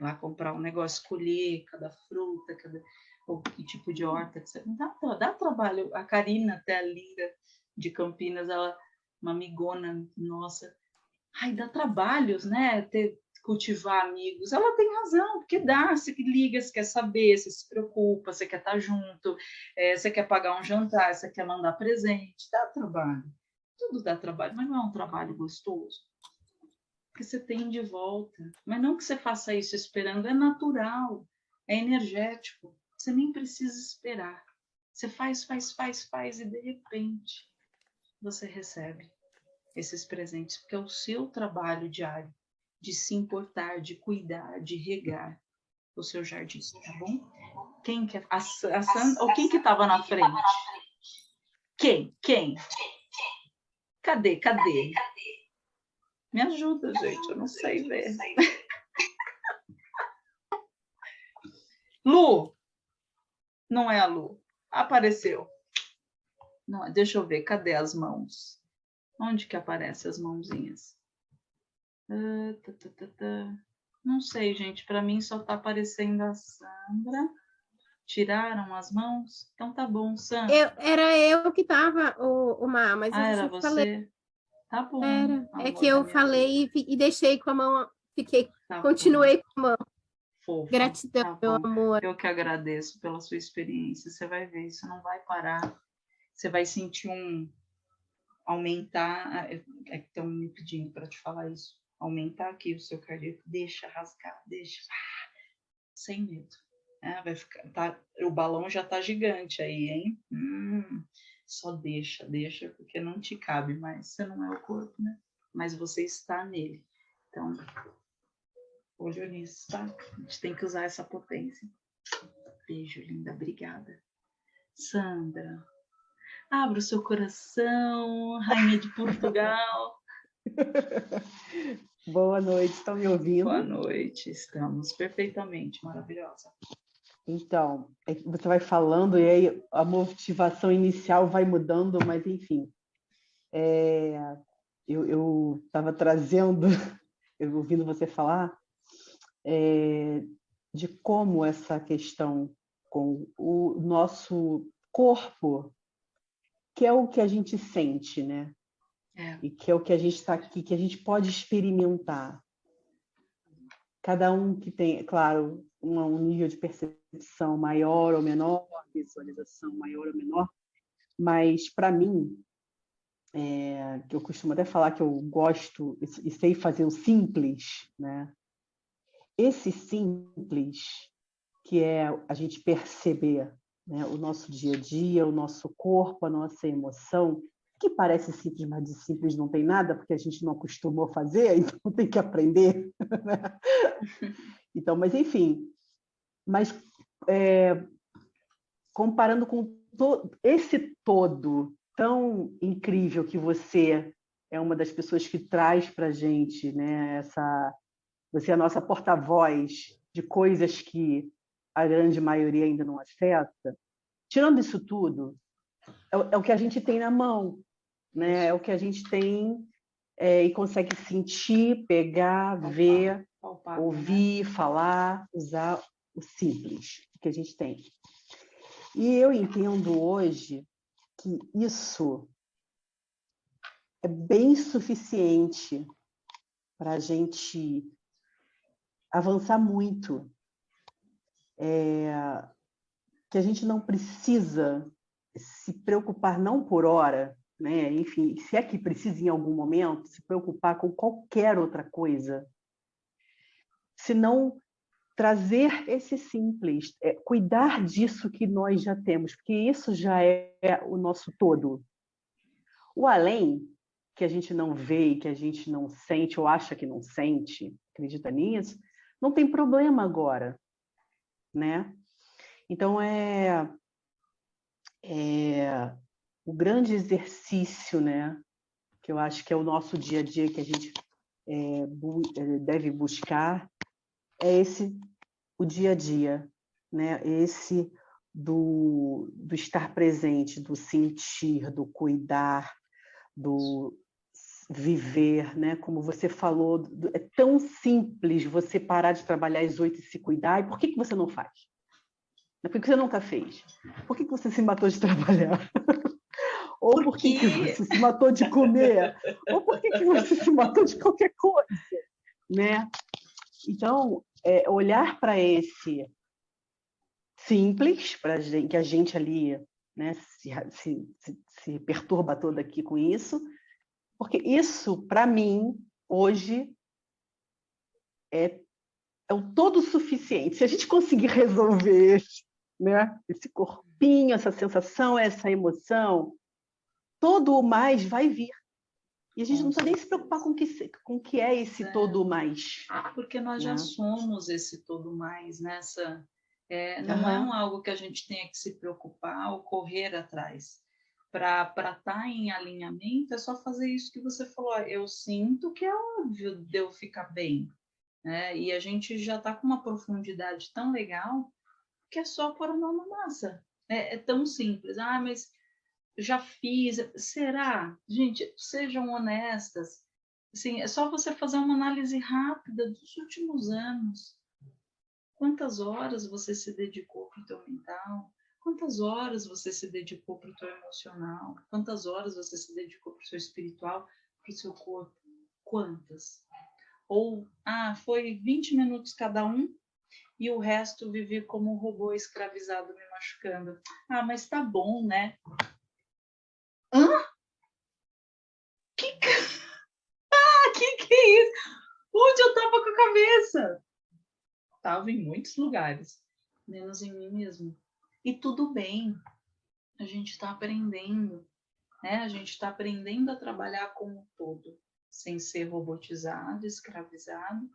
Lá comprar um negócio, escolher cada fruta, cada ou que tipo de horta. Que dá, dá trabalho. A Karina, até a linda de Campinas, ela, uma amigona nossa. Ai, dá trabalhos, né? Ter, cultivar amigos. Ela tem razão, porque dá, você liga, você quer saber, você se preocupa, você quer estar junto, é, você quer pagar um jantar, você quer mandar presente, dá trabalho. Tudo dá trabalho, mas não é um trabalho gostoso. Que você tem de volta. Mas não que você faça isso esperando, é natural, é energético. Você nem precisa esperar. Você faz, faz, faz, faz e de repente você recebe esses presentes, porque é o seu trabalho diário de se importar, de cuidar, de regar o seu jardim, tá bom? Quem que é? A, a Sandra, ou quem que estava na frente? Quem? Quem? Cadê? Cadê? Me ajuda, gente, eu não sei ver. Lu! Não é a Lu. Apareceu. Não, deixa eu ver, cadê as mãos? Onde que aparecem as mãozinhas? Uh, tá, tá, tá, não sei, gente. Para mim só está aparecendo a Sandra. Tiraram as mãos? Então tá bom, Sam. Eu, era eu que tava, o, o Mar, mas ah, era você? Falei. Tá bom. Era. é que eu falei e, e, deixei com a mão, fiquei, tá continuei bom. com a mão. Fofa. Gratidão, tá meu amor. Eu que agradeço pela sua experiência. Você vai ver, isso não vai parar. Você vai sentir um aumentar. É, é que estão me pedindo para te falar isso. Aumentar aqui o seu cardíaco. Deixa rasgar, deixa. Sem medo. É, vai ficar, tá, o balão já tá gigante aí, hein? Hum, só deixa, deixa, porque não te cabe mais. Você não é o corpo, né? Mas você está nele. Então, olho nisso, tá? A gente tem que usar essa potência. Beijo, linda. Obrigada. Sandra, abra o seu coração, rainha de Portugal. Boa noite, estão me ouvindo? Boa noite, estamos perfeitamente, maravilhosa. Então, é você vai falando e aí a motivação inicial vai mudando, mas enfim. É, eu estava trazendo eu ouvindo você falar, é, de como essa questão com o nosso corpo, que é o que a gente sente, né? É. E que é o que a gente está aqui, que a gente pode experimentar. Cada um que tem, claro, um, nível de percepção maior ou menor, visualização maior ou menor, mas para mim, é, eu costumo até falar que eu gosto e sei fazer o simples, né? Esse simples, que é a gente perceber né, o nosso dia a dia, o nosso corpo, a nossa emoção, que parece simples, mas de simples não tem nada, porque a gente não acostumou a fazer, então tem que aprender. Né? Então, mas enfim, mas é, comparando com to esse todo tão incrível que você é uma das pessoas que traz para a gente, né? Essa, você é a nossa porta-voz de coisas que a grande maioria ainda não afeta. Tirando isso tudo, é, é o que a gente tem na mão, né? É o que a gente tem é, e consegue sentir, pegar, palpar, ver, palpar, ouvir, né? falar, usar o simples que a gente tem. E eu entendo hoje que isso é bem suficiente para a gente avançar muito. É, que a gente não precisa se preocupar não por hora, né? enfim, se é que precisa em algum momento, se preocupar com qualquer outra coisa, senão trazer esse simples, é, cuidar disso que nós já temos, porque isso já é o nosso todo. O além, que a gente não vê, que a gente não sente ou acha que não sente, acredita nisso, não tem problema agora, né? Então, é, é o grande exercício, né, que eu acho que é o nosso dia a dia que a gente é, bu é, deve buscar, é esse, o dia a dia, né, esse do, do estar presente, do sentir, do cuidar, do viver, né? Como você falou, é tão simples você parar de trabalhar às oito e se cuidar. E por que, que você não faz? Por que você nunca fez? Por que você se matou de trabalhar? Ou por que você se matou de comer? Ou por que você se matou de qualquer coisa? Né? Então, é, olhar para esse simples, para que a gente ali né, se, se, se, se perturba toda aqui com isso, porque isso, para mim, hoje, é, é o todo suficiente. Se a gente conseguir resolver né? Esse corpinho, essa sensação, essa emoção, todo o mais vai vir. E a gente não precisa nem se preocupar com que, com que é esse é. todo mais. Porque nós já né? somos esse todo mais nessa. É, não uhum. é um algo que a gente tenha que se preocupar ou correr atrás. Para estar tá em alinhamento, é só fazer isso que você falou. Eu sinto que é óbvio de eu ficar bem. Né? E a gente já está com uma profundidade tão legal que é só pôr a mão na massa. É, é tão simples. Ah, mas já fiz. Será? Gente, sejam honestas. Assim, é só você fazer uma análise rápida dos últimos anos. Quantas horas você se dedicou para o teu mental? Quantas horas você se dedicou para o teu emocional? Quantas horas você se dedicou para o seu espiritual, para o seu corpo? Quantas? Ou, ah, foi 20 minutos cada um, e o resto vivi como um robô escravizado me machucando. Ah, mas tá bom, né? Hã? Que ah, que que é isso? Onde eu tava com a cabeça? Tava em muitos lugares, menos em mim mesmo. E tudo bem. A gente está aprendendo, né? A gente está aprendendo a trabalhar como um todo, sem ser robotizado, escravizado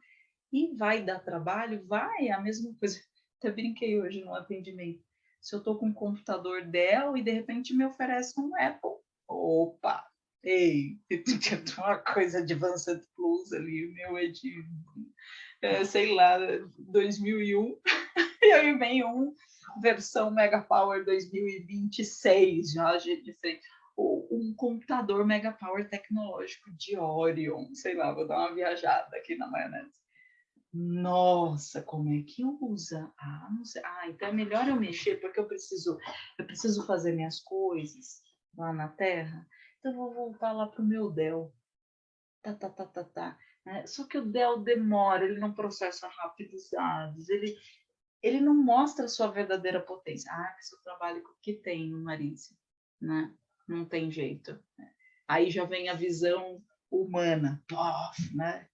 e vai dar trabalho? Vai, é a mesma coisa. Até brinquei hoje no atendimento. Se eu estou com um computador Dell e de repente me oferece um Apple, opa, ei, tem uma coisa de Advanced Plus ali, o meu é de, é, sei lá, 2001, e aí vem um versão Mega Power 2026, já de frente. O, um computador mega power tecnológico de Orion, sei lá, vou dar uma viajada aqui na maionese. Nossa, como é que usa? Ah, não sei. Ah, então é melhor eu mexer porque eu preciso, eu preciso fazer minhas coisas lá na Terra. Então eu vou voltar lá pro meu Dell. Tá, tá, tá, tá, tá. É, só que o Dell demora, ele não processa rápido os dados, ele, ele não mostra sua verdadeira potência. Ah, que seu trabalho que tem no Marícia, né? Não tem jeito. Aí já vem a visão humana, pof, né?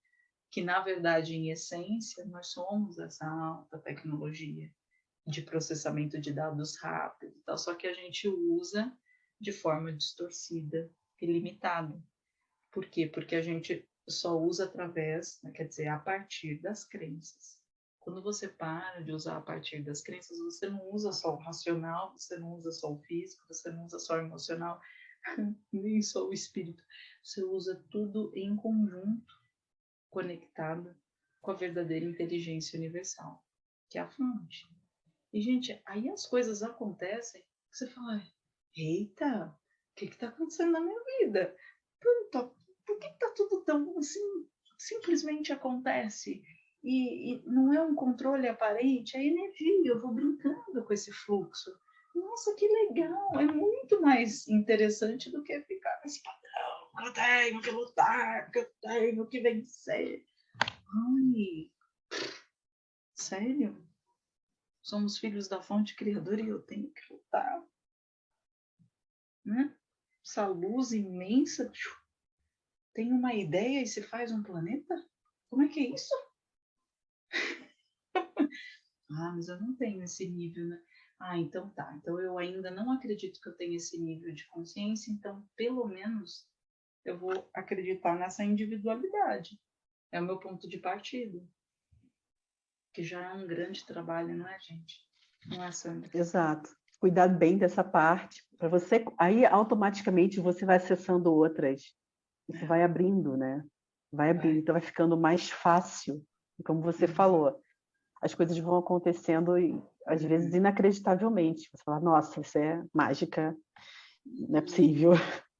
Que na verdade, em essência, nós somos essa alta tecnologia de processamento de dados rápido, tal, só que a gente usa de forma distorcida e limitada. Por quê? Porque a gente só usa através, né, quer dizer, a partir das crenças. Quando você para de usar a partir das crenças, você não usa só o racional, você não usa só o físico, você não usa só o emocional, nem só o espírito. Você usa tudo em conjunto, conectado com a verdadeira inteligência universal, que é a fonte. E, gente, aí as coisas acontecem, você fala, eita, o que está acontecendo na minha vida? Por, por que está tudo tão assim, simplesmente acontece? E, e não é um controle aparente, é energia, eu vou brincando com esse fluxo. Nossa, que legal! É muito mais interessante do que ficar nesse padrão. Eu tenho que lutar, eu tenho que vencer. Ai, sério? Somos filhos da fonte criadora e eu tenho que lutar. Né? Essa luz imensa tem uma ideia e se faz um planeta? Como é que é isso? Ah, mas eu não tenho esse nível, né? Ah, então tá. Então eu ainda não acredito que eu tenho esse nível de consciência, então pelo menos eu vou acreditar nessa individualidade. É o meu ponto de partida. Que já é um grande trabalho, não é, gente? Não é, Sandra? Exato. Cuidar bem dessa parte, para você, aí automaticamente você vai acessando outras. Isso é. vai abrindo, né? Vai abrindo, então vai ficando mais fácil como você uhum. falou, as coisas vão acontecendo às vezes inacreditavelmente. Você fala, nossa, isso é mágica, não é possível.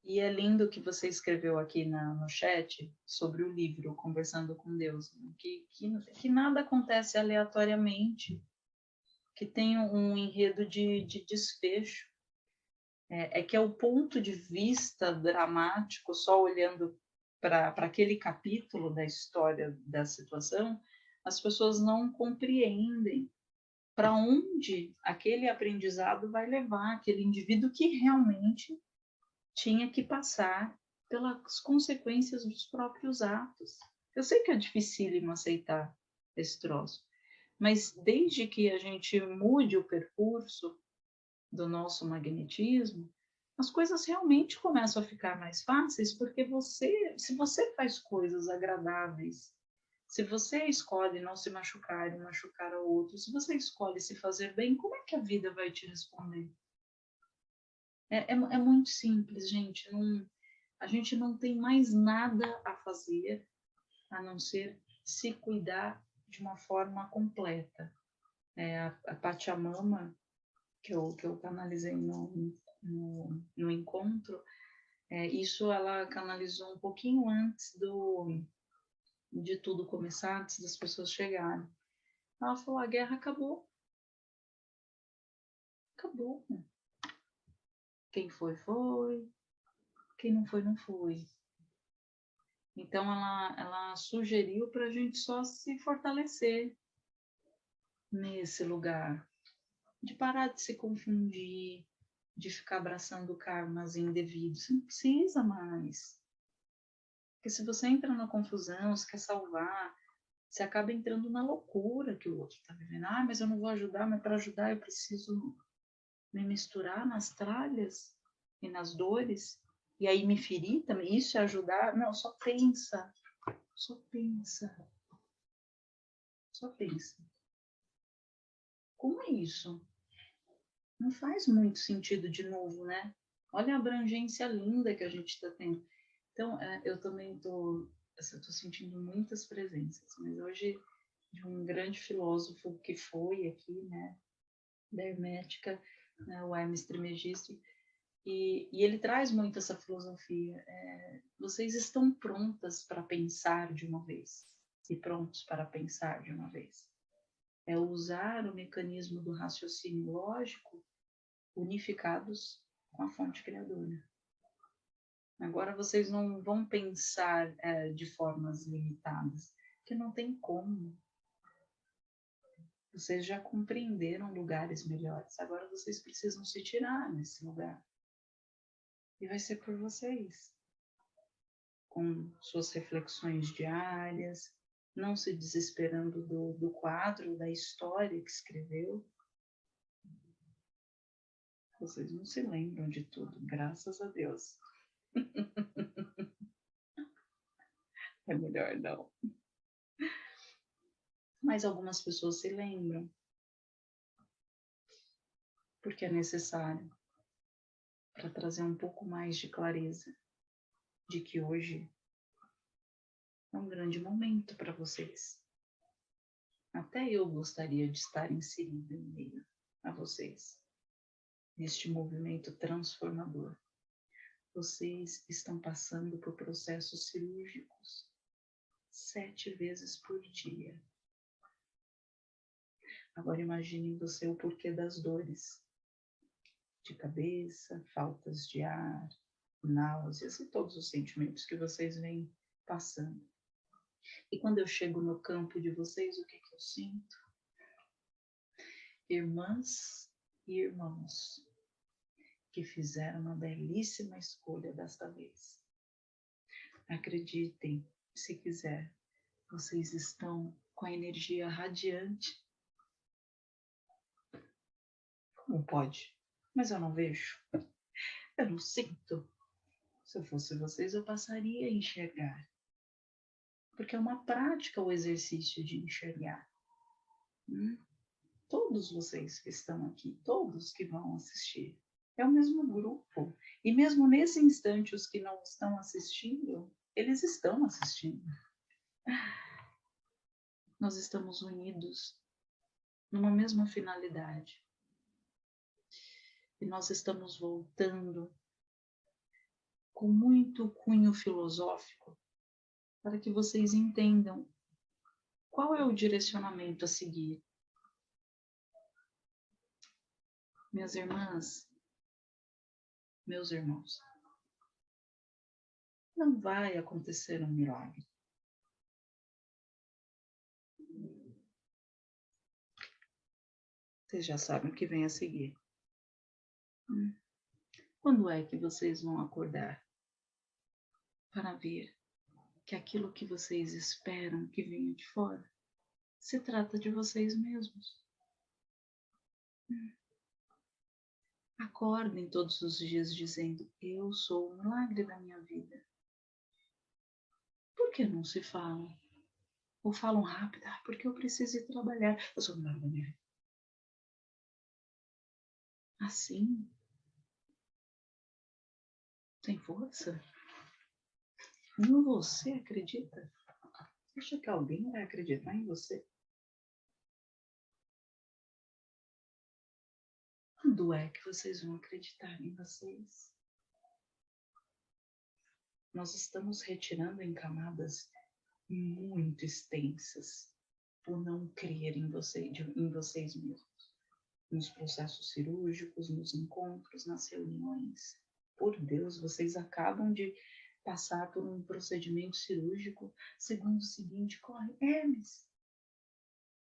E é lindo que você escreveu aqui na, no chat sobre o livro Conversando com Deus, né? que, que, que nada acontece aleatoriamente, que tem um enredo de, de desfecho. É, é que é o ponto de vista dramático, só olhando para aquele capítulo da história da situação, as pessoas não compreendem para onde aquele aprendizado vai levar aquele indivíduo que realmente tinha que passar pelas consequências dos próprios atos. Eu sei que é dificílimo aceitar esse troço, mas desde que a gente mude o percurso do nosso magnetismo, as coisas realmente começam a ficar mais fáceis, porque você, se você faz coisas agradáveis se você escolhe não se machucar e machucar ao outro, se você escolhe se fazer bem, como é que a vida vai te responder? É, é, é muito simples, gente. Não, a gente não tem mais nada a fazer a não ser se cuidar de uma forma completa. É, a, a Pachamama, que eu, que eu canalizei no, no, no encontro, é, isso ela canalizou um pouquinho antes do de tudo começar, antes das pessoas chegarem. Ela falou: a guerra acabou. Acabou. Quem foi, foi. Quem não foi, não foi. Então, ela, ela sugeriu para a gente só se fortalecer nesse lugar, de parar de se confundir, de ficar abraçando karmas indevidos. Você não precisa mais. Porque se você entra na confusão, se quer salvar, você acaba entrando na loucura que o outro está vivendo. Ah, mas eu não vou ajudar, mas para ajudar eu preciso me misturar nas tralhas e nas dores. E aí me ferir também. Isso é ajudar? Não, só pensa. Só pensa. Só pensa. Como é isso? Não faz muito sentido de novo, né? Olha a abrangência linda que a gente está tendo. Então, é, eu também estou tô sentindo muitas presenças, mas hoje de um grande filósofo que foi aqui, né, da Hermética, né, o Hermes Trismegisto, E, e ele traz muito essa filosofia. É, vocês estão prontas para pensar de uma vez e prontos para pensar de uma vez. É usar o mecanismo do raciocínio lógico unificados com a fonte criadora. Agora vocês não vão pensar é, de formas limitadas, que não tem como. Vocês já compreenderam lugares melhores, agora vocês precisam se tirar nesse lugar. E vai ser por vocês. Com suas reflexões diárias, não se desesperando do, do quadro, da história que escreveu. Vocês não se lembram de tudo, graças a Deus. é melhor não. Mas algumas pessoas se lembram. Porque é necessário para trazer um pouco mais de clareza de que hoje é um grande momento para vocês. Até eu gostaria de estar inserida em meio a vocês, neste movimento transformador. Vocês estão passando por processos cirúrgicos sete vezes por dia. Agora imagine você o porquê das dores. De cabeça, faltas de ar, náuseas e todos os sentimentos que vocês vêm passando. E quando eu chego no campo de vocês, o que, que eu sinto? Irmãs e irmãos que fizeram uma belíssima escolha desta vez. Acreditem, se quiser, vocês estão com a energia radiante. Como pode? Mas eu não vejo. Eu não sinto. Se eu fosse vocês, eu passaria a enxergar porque é uma prática o exercício de enxergar. Hum? Todos vocês que estão aqui, todos que vão assistir, é o mesmo grupo. E mesmo nesse instante, os que não estão assistindo, eles estão assistindo. Nós estamos unidos numa mesma finalidade. E nós estamos voltando com muito cunho filosófico para que vocês entendam qual é o direcionamento a seguir. Minhas irmãs, meus irmãos, não vai acontecer um milagre. Vocês já sabem o que vem a seguir. Hum. Quando é que vocês vão acordar para ver que aquilo que vocês esperam que venha de fora se trata de vocês mesmos. Acordem todos os dias dizendo: Eu sou o milagre da minha vida. Por que não se falam? Ou falam rápido? Ah, porque eu preciso ir trabalhar. Eu sou o milagre da minha vida. Assim? Tem força? Em você acredita? Acha que alguém vai acreditar em você? Quando é que vocês vão acreditar em vocês? Nós estamos retirando em camadas muito extensas por não crer em, você, em vocês mesmos, nos processos cirúrgicos, nos encontros, nas reuniões. Por Deus, vocês acabam de passar por um procedimento cirúrgico, segundo o seguinte, corre Hermes,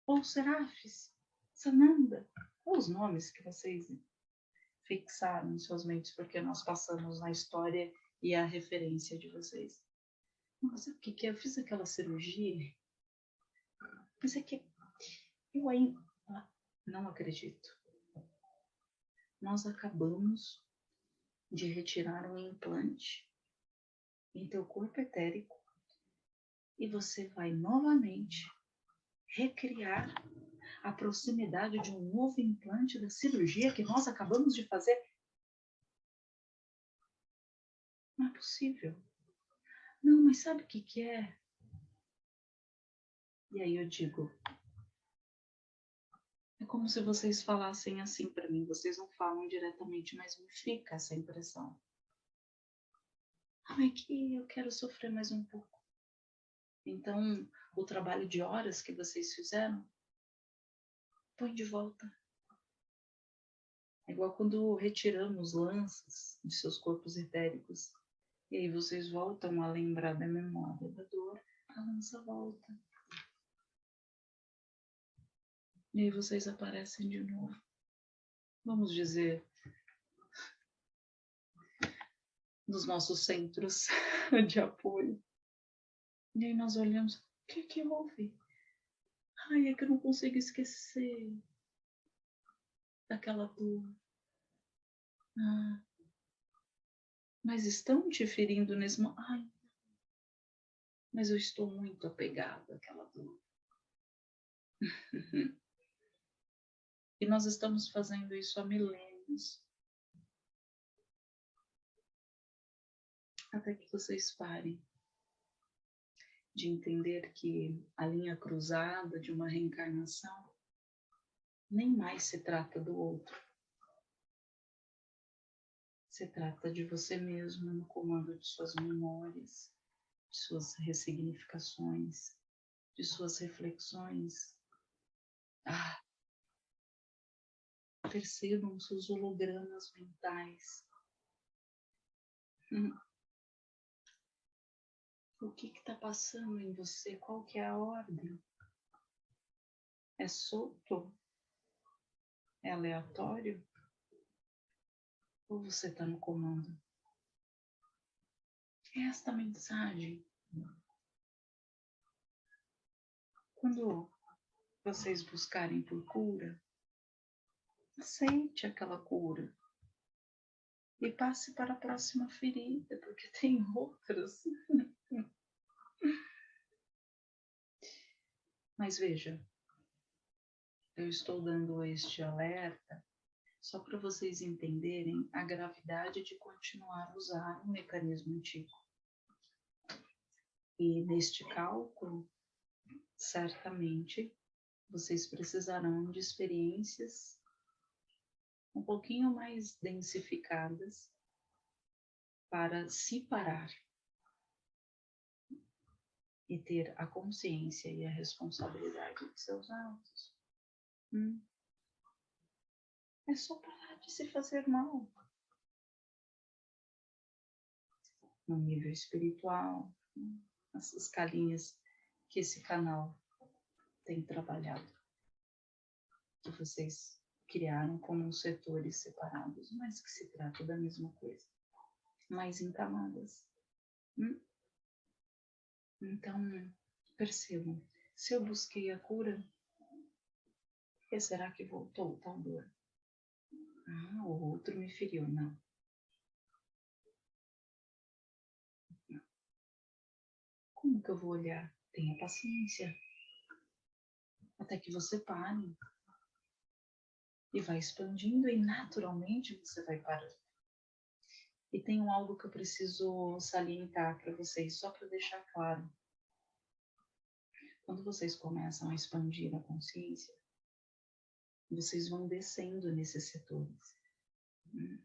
ou Serafes, Sananda, os nomes que vocês fixaram em suas mentes, porque nós passamos na história e a referência de vocês. Mas o que que é? Eu fiz aquela cirurgia, mas é que eu ainda não acredito. Nós acabamos de retirar um implante em teu corpo etérico e você vai novamente recriar a proximidade de um novo implante da cirurgia que nós acabamos de fazer. Não é possível. Não, mas sabe o que, que é? E aí eu digo, É como se vocês falassem assim para mim. Vocês não falam diretamente, mas me fica essa impressão. Ah, é que eu quero sofrer mais um pouco. Então, o trabalho de horas que vocês fizeram, põe de volta. É igual quando retiramos lanças de seus corpos etéricos. E aí vocês voltam a lembrar da memória da dor, a lança volta. E aí vocês aparecem de novo. Vamos dizer, nos nossos centros de apoio. E aí nós olhamos, o que que houve? Ai, é que eu não consigo esquecer daquela dor. Ah, mas estão te ferindo nesse momento? Ai, mas eu estou muito apegado àquela dor. e nós estamos fazendo isso há milênios. Até que vocês parem de entender que a linha cruzada de uma reencarnação nem mais se trata do outro. Se trata de você mesmo no comando de suas memórias, de suas ressignificações, de suas reflexões. Ah, percebam seus hologramas mentais. O que está passando em você? Qual que é a ordem? É solto? É aleatório? Ou você está no comando? É esta mensagem. Quando vocês buscarem por cura, aceite aquela cura e passe para a próxima ferida, porque tem outras. Mas veja, eu estou dando este alerta só para vocês entenderem a gravidade de continuar a usar um mecanismo antigo. E neste cálculo, certamente, vocês precisarão de experiências um pouquinho mais densificadas para se parar e ter a consciência e a responsabilidade de seus atos. Hum. É só parar de se fazer mal. No nível espiritual, as escalinhas que esse canal tem trabalhado, que vocês criaram como setores separados, mas que se trata da mesma coisa, mas em camadas. Hum? Então, percebam, se eu busquei a cura, por que será que voltou tal dor? Ah, o outro me feriu, não. Como que eu vou olhar? Tenha paciência. Até que você pare. E vai expandindo e naturalmente você vai parando. E tem um algo que eu preciso salientar para vocês, só para deixar claro. Quando vocês começam a expandir a consciência, vocês vão descendo nesses setores. Né?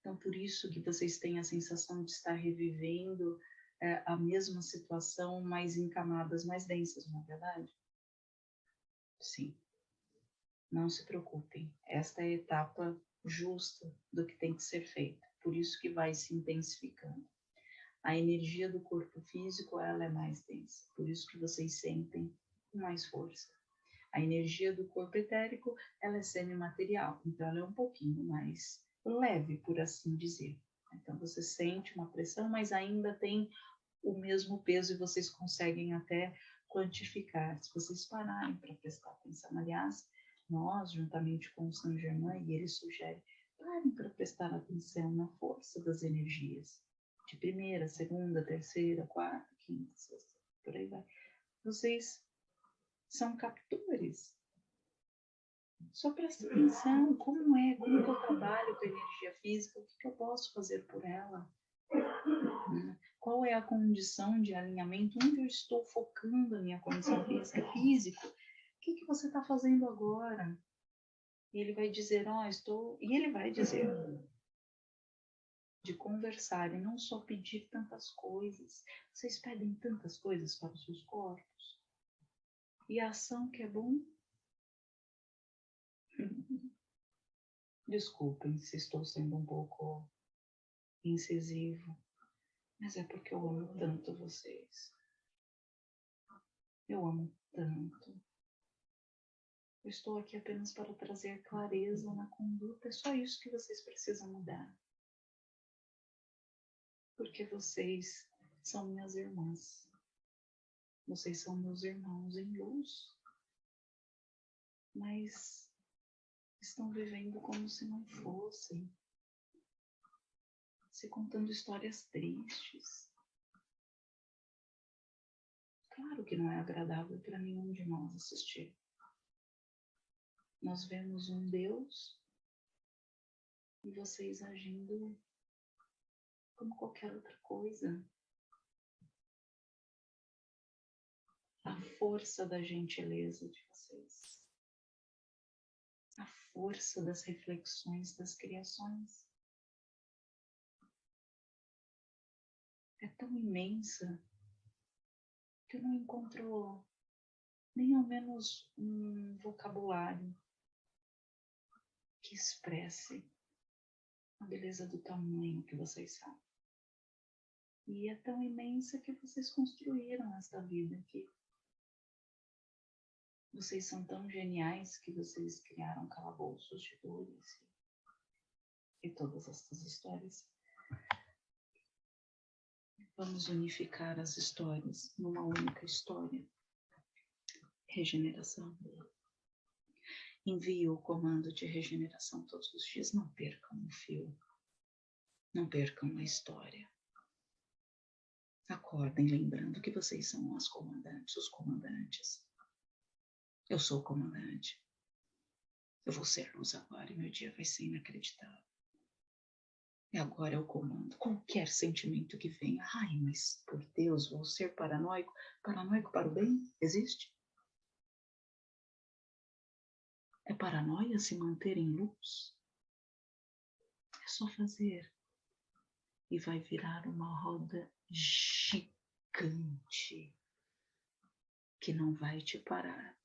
Então, por isso que vocês têm a sensação de estar revivendo é, a mesma situação, mas em camadas mais densas, não é verdade? Sim. Não se preocupem. Esta é a etapa justa do que tem que ser feito por isso que vai se intensificando. A energia do corpo físico, ela é mais densa, por isso que vocês sentem mais força. A energia do corpo etérico, ela é semimaterial, então ela é um pouquinho mais leve, por assim dizer. Então você sente uma pressão, mas ainda tem o mesmo peso e vocês conseguem até quantificar. Se vocês pararem para prestar atenção, aliás, nós, juntamente com o Saint Germain, e ele sugere Parem para prestar atenção na força das energias. De primeira, segunda, terceira, quarta, quinta, sexta, por aí vai. Vocês são captores. Só presta atenção como é, como que eu trabalho com a energia física, o que, que eu posso fazer por ela. Né? Qual é a condição de alinhamento, onde eu estou focando a minha condição física, físico. O que, que você está fazendo agora? E ele vai dizer, ó, oh, estou. E ele vai dizer de conversar e não só pedir tantas coisas. Vocês pedem tantas coisas para os seus corpos. E a ação que é bom. Desculpem se estou sendo um pouco incisivo, mas é porque eu amo tanto vocês. Eu amo tanto. Eu estou aqui apenas para trazer clareza na conduta. É só isso que vocês precisam mudar. Porque vocês são minhas irmãs. Vocês são meus irmãos em luz. Mas estão vivendo como se não fossem. Se contando histórias tristes. Claro que não é agradável para nenhum de nós assistir. Nós vemos um Deus e vocês agindo como qualquer outra coisa. A força da gentileza de vocês. A força das reflexões das criações. É tão imensa que eu não encontro nem ao menos um vocabulário que expresse a beleza do tamanho que vocês são. E é tão imensa que vocês construíram esta vida aqui. Vocês são tão geniais que vocês criaram calabouços de dores e todas essas histórias. Vamos unificar as histórias numa única história. Regeneração. Envie o comando de regeneração todos os dias. Não percam o fio. Não percam a história. Acordem lembrando que vocês são as comandantes, os comandantes. Eu sou o comandante. Eu vou ser luz agora e meu dia vai ser inacreditável. E agora eu comando qualquer sentimento que venha. Ai, mas por Deus, vou ser paranoico. Paranoico para o bem? Existe? É paranoia se manter em luz? É só fazer. E vai virar uma roda gigante que não vai te parar.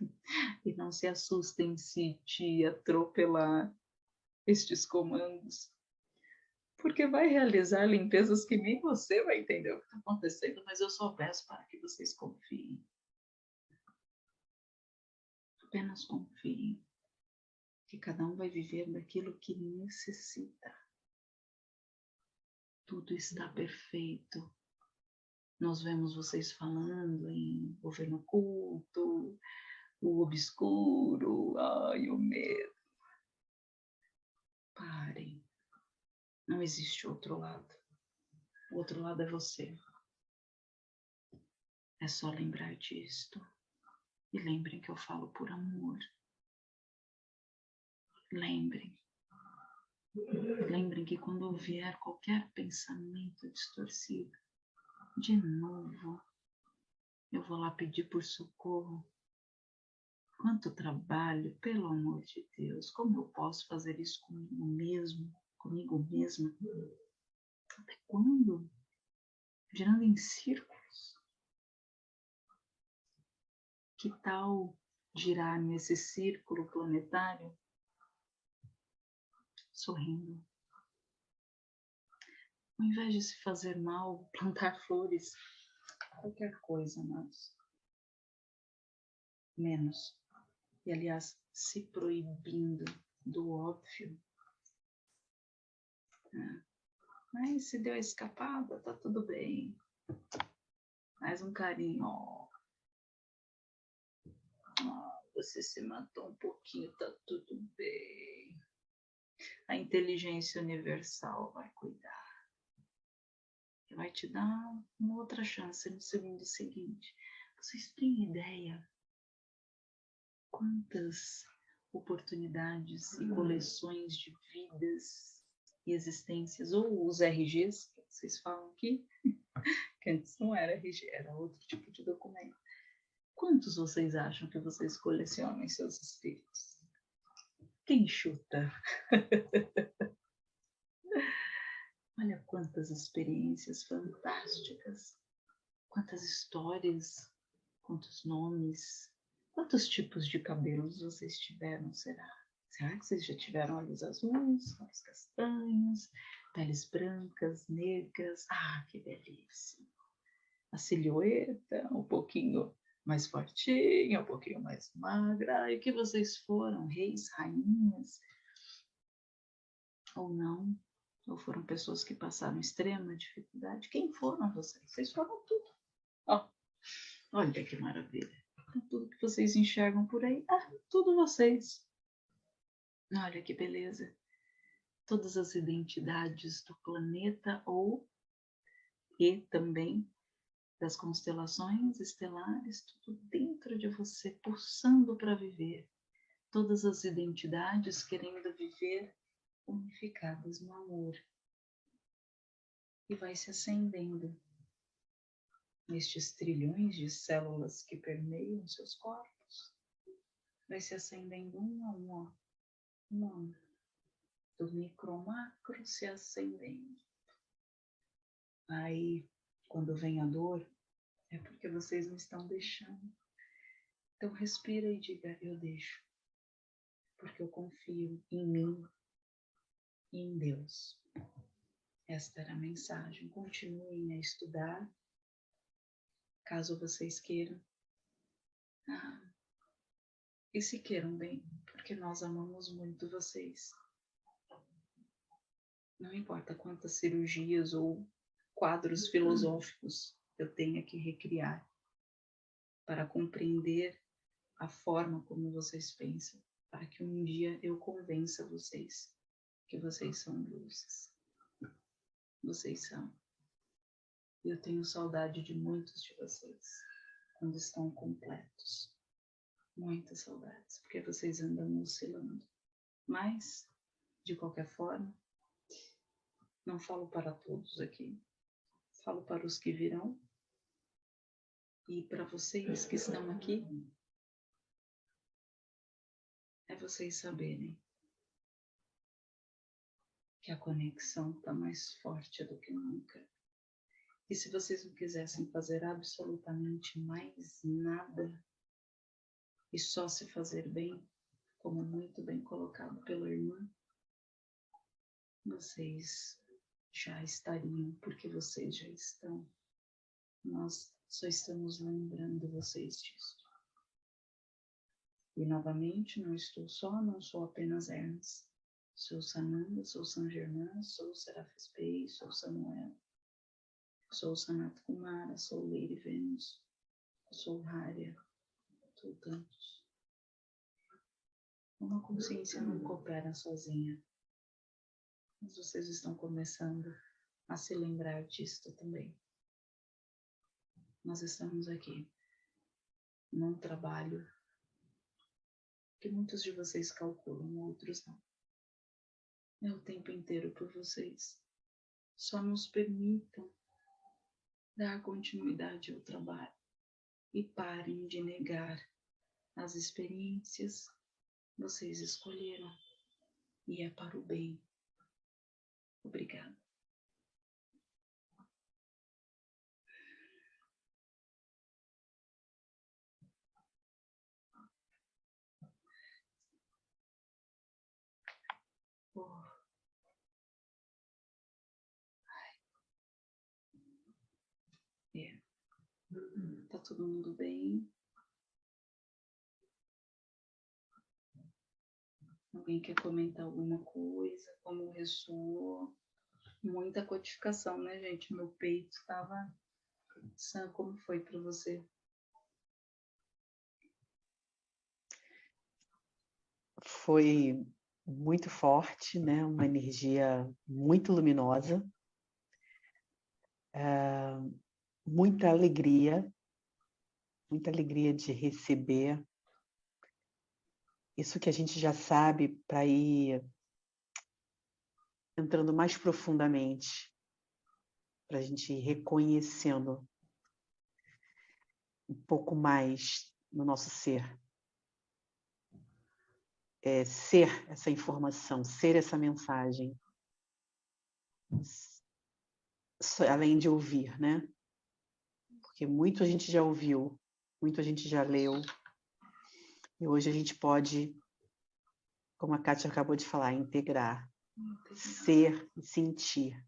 E não se assustem se te atropelar estes comandos porque vai realizar limpezas que nem você vai entender o que está acontecendo, mas eu só peço para que vocês confiem. Apenas confiem que cada um vai viver daquilo que necessita. Tudo está perfeito. Nós vemos vocês falando em governo oculto, o obscuro, ai, o medo. Parem não existe outro lado. O outro lado é você. É só lembrar disto. E lembrem que eu falo por amor. Lembrem. Lembrem que quando vier qualquer pensamento distorcido, de novo, eu vou lá pedir por socorro. Quanto trabalho, pelo amor de Deus, como eu posso fazer isso comigo mesmo? comigo mesma. Até quando? Girando em círculos. Que tal girar nesse círculo planetário sorrindo? Ao invés de se fazer mal, plantar flores, qualquer coisa, amados. Menos. E, aliás, se proibindo do óbvio mas se deu escapada, tá tudo bem. Mais um carinho. Oh. Você se matou um pouquinho, tá tudo bem. A inteligência universal vai cuidar. E vai te dar uma outra chance no segundo seguinte. Vocês têm ideia quantas oportunidades e coleções de vidas e existências, ou os RGs, que vocês falam aqui, que antes não era RG, era outro tipo de documento. Quantos vocês acham que vocês colecionam em seus espíritos? Quem chuta? Olha quantas experiências fantásticas, quantas histórias, quantos nomes, quantos tipos de cabelos vocês tiveram, será? Será que vocês já tiveram olhos azuis, olhos castanhos, peles brancas, negras? Ah, que delícia! A silhueta, um pouquinho mais fortinha, um pouquinho mais magra. E que vocês foram? Reis, rainhas? Ou não? Ou foram pessoas que passaram extrema dificuldade? Quem foram vocês? Vocês foram tudo. Oh, olha que maravilha. Então, tudo que vocês enxergam por aí, ah, tudo vocês. Olha que beleza. Todas as identidades do planeta ou e também das constelações estelares, tudo dentro de você, pulsando para viver. Todas as identidades querendo viver unificadas no amor. E vai se acendendo nestes trilhões de células que permeiam seus corpos. Vai se acendendo um a um, um a um, do micro macro se acendendo. Aí quando vem a dor, é porque vocês não estão deixando. Então respira e diga: Eu deixo, porque eu confio em mim e em Deus. Esta era a mensagem. Continuem a estudar, caso vocês queiram. Ah, e se queiram bem, porque nós amamos muito vocês. Não importa quantas cirurgias ou quadros filosóficos eu tenha que recriar para compreender a forma como vocês pensam, para que um dia eu convença vocês que vocês são luzes. Vocês são. Eu tenho saudade de muitos de vocês quando estão completos. Muitas saudades, porque vocês andam oscilando. Mas, de qualquer forma, não falo para todos aqui, falo para os que virão e para vocês que estão aqui. É vocês saberem que a conexão está mais forte do que nunca. E se vocês não quisessem fazer absolutamente mais nada e só se fazer bem, como muito bem colocado pela irmã, vocês já estariam, porque vocês já estão. Nós só estamos lembrando vocês disso. E novamente, não estou só, não sou apenas Hermes. Sou Sananda, sou San Germain, sou Serafis Bey, sou Samuel. Sou Sanat Kumara, sou Lady Venus, sou Harya, sou tantos. Uma consciência não coopera sozinha mas vocês estão começando a se lembrar disto também. Nós estamos aqui num trabalho que muitos de vocês calculam, outros não. É o tempo inteiro por vocês. Só nos permitam dar continuidade ao trabalho e parem de negar as experiências vocês escolheram e é para o bem Obrigada. É. Tá todo mundo bem? Alguém quer comentar alguma coisa? Como ressoou? Muita codificação, né, gente? Meu peito estava. Como foi para você? Foi muito forte, né? Uma energia muito luminosa, é, muita alegria, muita alegria de receber isso que a gente já sabe para ir entrando mais profundamente, para a gente ir reconhecendo um pouco mais no nosso ser. é, ser essa informação, ser essa mensagem, além de ouvir, né? Porque muito a gente já ouviu, muito a gente já leu, e hoje a gente pode, como a Kátia acabou de falar, integrar, ser e sentir.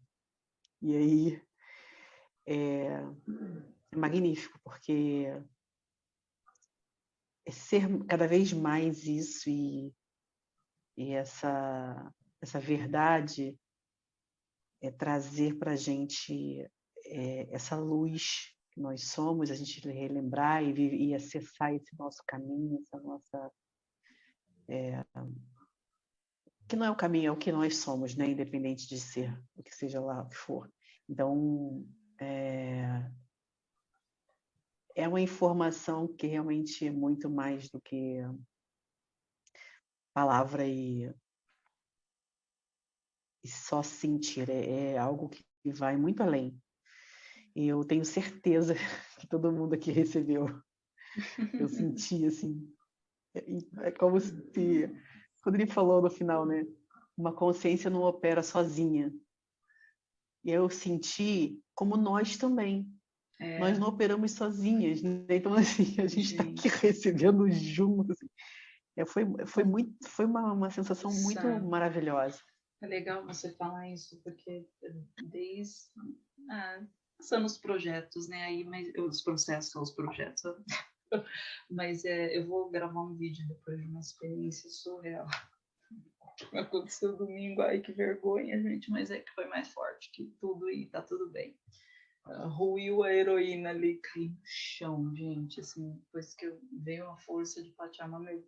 E aí é, é magnífico, porque é ser cada vez mais isso e, e essa, essa verdade é trazer para a gente é, essa luz que nós somos, a gente relembrar e, e acessar esse nosso caminho, essa nossa. É, que não é o caminho, é o que nós somos, né? independente de ser, o que seja lá o que for. Então, é, é uma informação que realmente é muito mais do que palavra e, e só sentir, é, é algo que vai muito além. E eu tenho certeza que todo mundo aqui recebeu. Eu senti assim, é, é como se, quando ele falou no final, né? Uma consciência não opera sozinha. E eu senti como nós também. É. Nós não operamos sozinhas, né? então assim a gente está aqui recebendo juntos. Assim. É, foi, foi muito, foi uma, uma sensação muito Sabe. maravilhosa. É legal você falar isso porque desde ah, passando os projetos, né? Aí, mas os processos os projetos. mas é, eu vou gravar um vídeo depois de uma experiência surreal. Aconteceu domingo, ai que vergonha, gente, mas é que foi mais forte que tudo e tá tudo bem ruiu a heroína ali, caí no chão, gente, assim, depois que eu veio uma força de Pachamama, meu,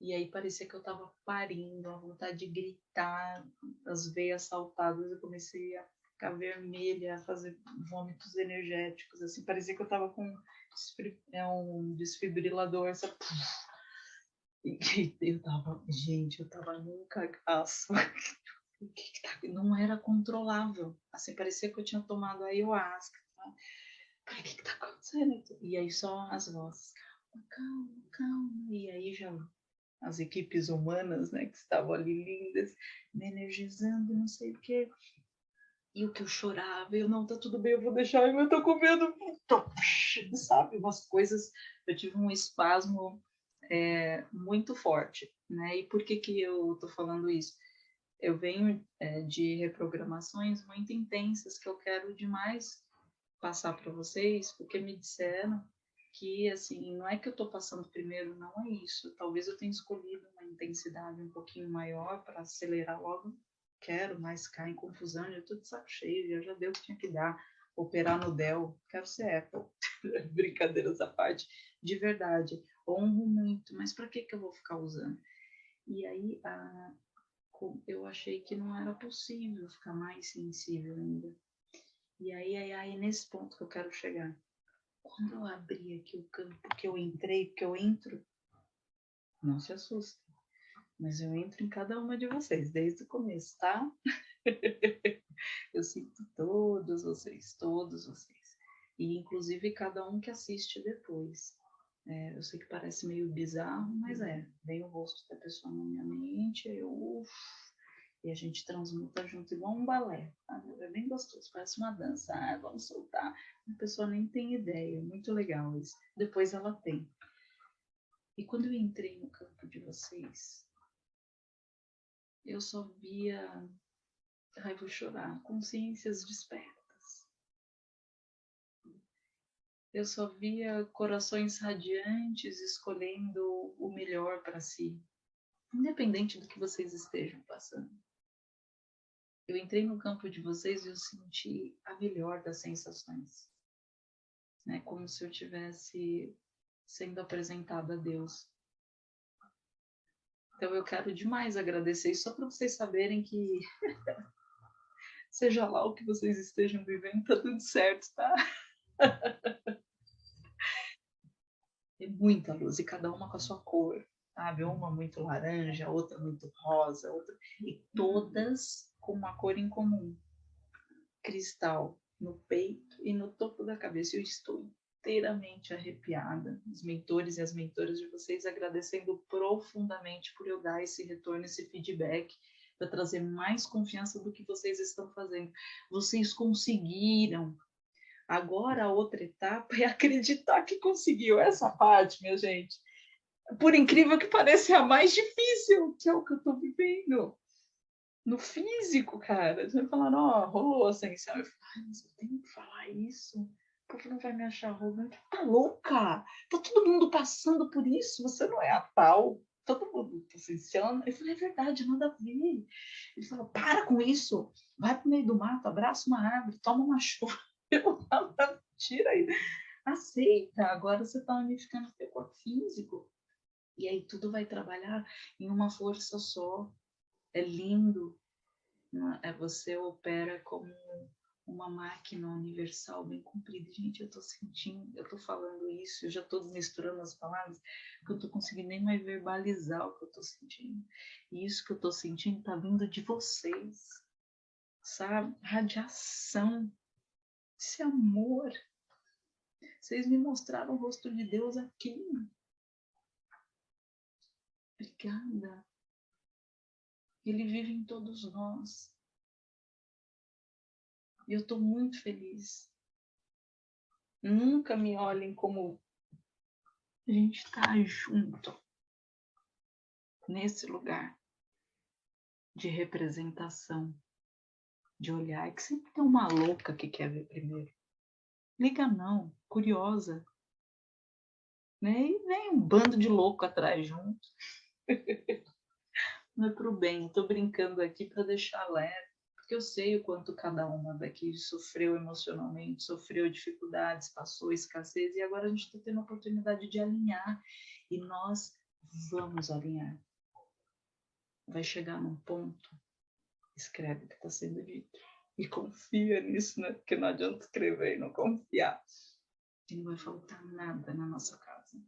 e aí parecia que eu tava parindo, a vontade de gritar, as veias saltadas, eu comecei a ficar vermelha, fazer vômitos energéticos, assim, parecia que eu tava com é um desfibrilador, sabe? E eu tava, gente, eu tava num cagaço tá, não era controlável. Assim, parecia que eu tinha tomado ayahuasca. Tá? o que, que tá acontecendo? E aí só as vozes, calma, calma, calma. E aí já as equipes humanas, né, que estavam ali lindas, me energizando, não sei o quê. E o que eu chorava, eu não, tá tudo bem, eu vou deixar, eu tô com medo, sabe? Umas coisas, eu tive um espasmo é, muito forte, né? E por que que eu tô falando isso? eu venho é, de reprogramações muito intensas que eu quero demais passar para vocês, porque me disseram que, assim, não é que eu estou passando primeiro, não é isso. Talvez eu tenha escolhido uma intensidade um pouquinho maior para acelerar logo. Quero, mas cair em confusão, já estou de saco cheio, já, já deu o que tinha que dar. Operar no Dell, quero ser Apple. Brincadeiras à parte, de verdade. Honro muito, mas para que, que eu vou ficar usando? E aí, a, eu achei que não era possível ficar mais sensível ainda. E aí, aí, aí, nesse ponto que eu quero chegar. Quando eu abri aqui o campo que eu entrei, que eu entro, não se assusta, mas eu entro em cada uma de vocês desde o começo, tá? eu sinto todos vocês, todos vocês. E inclusive cada um que assiste depois. É, eu sei que parece meio bizarro, mas é. Vem o rosto da pessoa na minha mente, eu uf, e a gente transmuta junto igual um balé. É bem gostoso, parece uma dança. Ah, vamos soltar. A pessoa nem tem ideia, muito legal isso. Depois ela tem. E quando eu entrei no campo de vocês, eu só via. Ai, vou chorar. Consciências despertas eu só via corações radiantes escolhendo o melhor para si, independente do que vocês estejam passando. Eu entrei no campo de vocês e eu senti a melhor das sensações, né? Como se eu tivesse sendo apresentado a Deus. Então eu quero demais agradecer só para vocês saberem que seja lá o que vocês estejam vivendo, tá tudo certo, tá? Tem muita luz e cada uma com a sua cor, sabe? Uma muito laranja, outra muito rosa, outra e todas com uma cor em comum. Cristal no peito e no topo da cabeça. Eu estou inteiramente arrepiada. Os mentores e as mentoras de vocês agradecendo profundamente por eu dar esse retorno, esse feedback, para trazer mais confiança do que vocês estão fazendo. Vocês conseguiram. Agora a outra etapa é acreditar que conseguiu essa parte, minha gente. Por incrível que pareça, é a mais difícil, que é o que eu estou vivendo no físico, cara. Você vai falar, ó, oh, rolou ascensão. Eu falo, mas eu tenho que falar isso. Povo não vai me achar arrogante. Tá louca? Tá todo mundo passando por isso. Você não é a tal. Todo mundo tá ascensiando. Eu falei, é verdade, nada a ver. Ele falou, para com isso. Vai pro meio do mato, abraça uma árvore, toma uma chuva. Eu falo, tira aí. Aceita. Agora você tá unificando o teu corpo físico. E aí tudo vai trabalhar em uma força só é lindo. É, você opera como uma máquina universal bem comprida. Gente, eu estou sentindo, eu estou falando isso, eu já estou misturando as palavras, que eu estou conseguindo nem mais verbalizar o que eu estou sentindo. E isso que eu estou sentindo está vindo de vocês, sabe? Radiação, esse amor. Vocês me mostraram o rosto de Deus aqui. Obrigada. Ele vive em todos nós. E eu estou muito feliz. Nunca me olhem como a gente está junto nesse lugar de representação, de olhar. É que sempre tem uma louca que quer ver primeiro. Liga não, curiosa. Né? E vem um bando de louco atrás junto. não é para o bem. Estou brincando aqui para deixar leve, eu sei o quanto cada uma daqui sofreu emocionalmente, sofreu dificuldades, passou escassez, e agora a gente está tendo a oportunidade de alinhar. E nós vamos alinhar. Vai chegar num ponto, escreve o que está sendo dito. E confia nisso, né? Porque não adianta escrever e não confiar. E não vai faltar nada na nossa casa.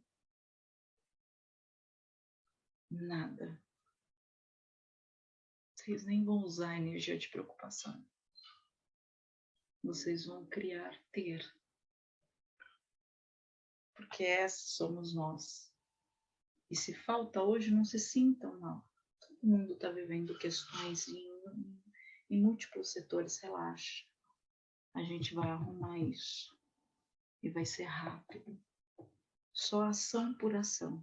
Nada vocês nem vão usar a energia de preocupação. Vocês vão criar ter. Porque essa somos nós. E se falta hoje, não se sintam mal. Todo mundo está vivendo questões em, em múltiplos setores. Relaxa. A gente vai arrumar isso. E vai ser rápido. Só ação por ação.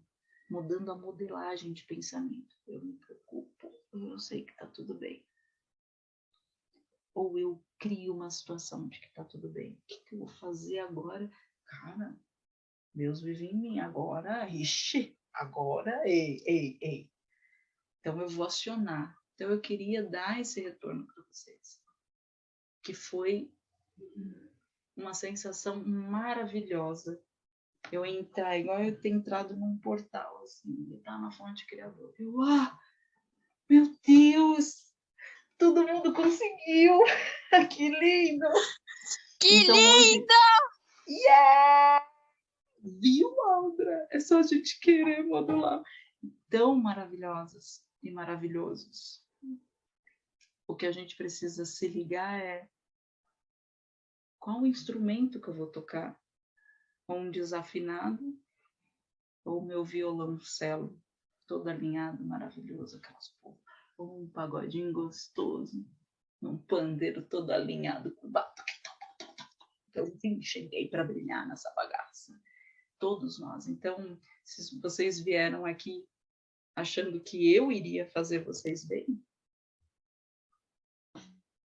Mudando a modelagem de pensamento. Eu me preocupo eu sei que está tudo bem. Ou eu crio uma situação de que está tudo bem. O que, que, eu vou fazer agora? Cara, Deus vive em mim agora. Ixi, agora, ei, ei, ei. Então eu vou acionar. Então eu queria dar esse retorno para vocês. Que foi uma sensação maravilhosa eu entrar, igual eu ter entrado num portal, assim, estar na fonte criadora. Eu, ah, Deus! Todo mundo conseguiu! que lindo! Que então, lindo! Hoje... Yeah! Viu, Aldra? É só a gente querer modular. Tão maravilhosas e maravilhosos. O que a gente precisa se ligar é qual instrumento que eu vou tocar? Um desafinado ou meu violoncelo? todo alinhado, maravilhoso, aquelas porra. Um pagodinho gostoso, um pandeiro todo alinhado com batuque. Eu vim, cheguei para brilhar nessa bagaça. Todos nós. Então, se vocês vieram aqui achando que eu iria fazer vocês bem,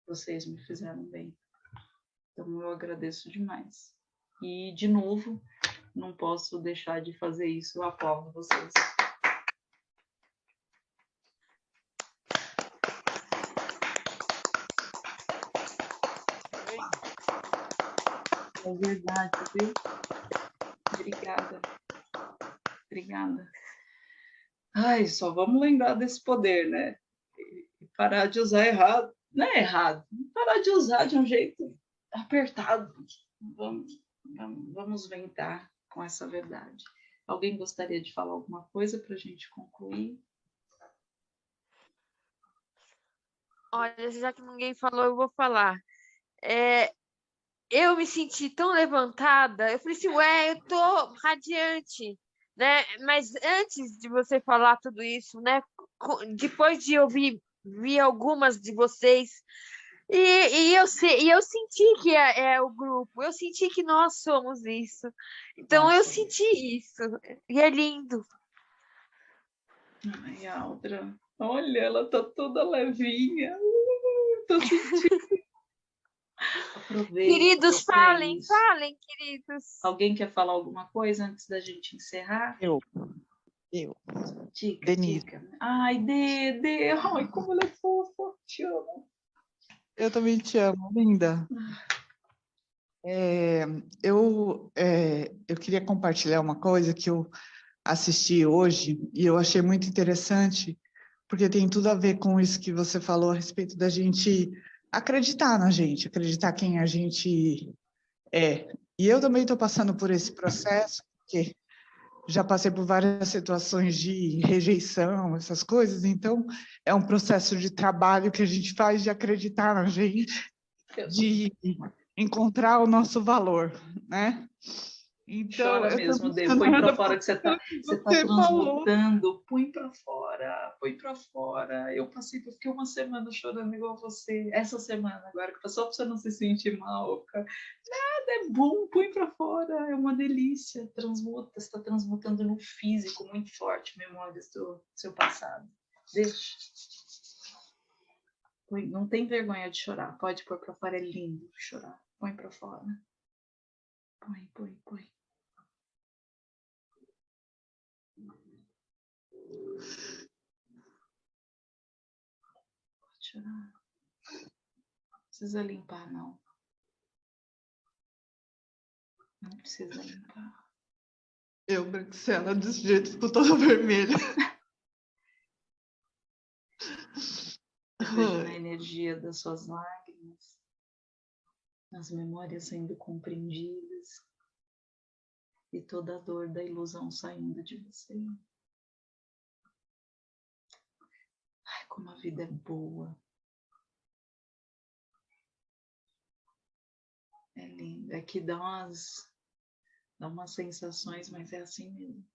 vocês me fizeram bem. Então, eu agradeço demais. E, de novo, não posso deixar de fazer isso, eu aplaudo vocês. Verdade, viu? Obrigada. Obrigada. Ai, só vamos lembrar desse poder, né? E parar de usar errado. Não é errado. Parar de usar de um jeito apertado. Vamos, vamos, vamos ventar com essa verdade. Alguém gostaria de falar alguma coisa para a gente concluir? Olha, já que ninguém falou, eu vou falar. É, eu me senti tão levantada. Eu falei assim, ué, eu tô radiante, né? Mas antes de você falar tudo isso, né? Depois de ouvir vi algumas de vocês e, e, eu, e eu senti que é, é, o grupo, eu senti que nós somos isso. Então Nossa. eu senti isso. E é lindo. Ai, Aldra, olha, ela tá toda levinha. Uh, tô sentindo. Queridos, falem, falem, queridos. Alguém quer falar alguma coisa antes da gente encerrar? Eu. Eu. Dica, Denise. Dica. Ai, Dede, ai, como ela é fofa, te amo. Eu também te amo, linda. É, eu, é, eu queria compartilhar uma coisa que eu assisti hoje e eu achei muito interessante, porque tem tudo a ver com isso que você falou a respeito da gente acreditar na gente, acreditar quem a gente é. E eu também estou passando por esse processo, porque já passei por várias situações de rejeição, essas coisas, então é um processo de trabalho que a gente faz de acreditar na gente, de encontrar o nosso valor, né? Então, Chora mesmo, Dê, põe para fora que você está você tá transmutando, põe para fora, põe para fora. Eu passei, eu fiquei uma semana chorando igual você, essa semana agora, que só para você não se sentir mal, nada é bom, põe para fora, é uma delícia, transmuta, você está transmutando no físico muito forte memórias do seu passado. Deixa. Põe, não tem vergonha de chorar, pode pôr para fora, é lindo chorar, põe para fora. Põe, põe, põe. Pode chorar. Não precisa limpar, não. Não precisa limpar. Eu, Branxela, desse jeito, ficou toda vermelha. Vejo na energia das suas lágrimas, as memórias sendo compreendidas e toda a dor da ilusão saindo de você. Como a vida é boa. É lindo. É que dá umas, dá umas sensações, mas é assim mesmo.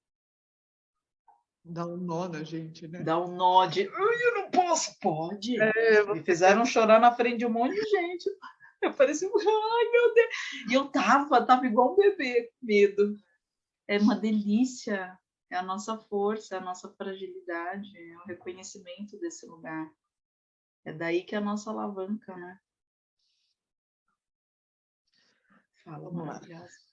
Dá um nó na gente, né? Dá um nó de. Eu não posso! Pode! É, Me fizeram chorar na frente de um monte de gente. Eu parecia, ai meu Deus! E eu tava, tava igual um bebê, medo é uma delícia, é a nossa força, é a nossa fragilidade, é o reconhecimento desse lugar. É daí que é a nossa alavanca, né? Fala, maravilhosa.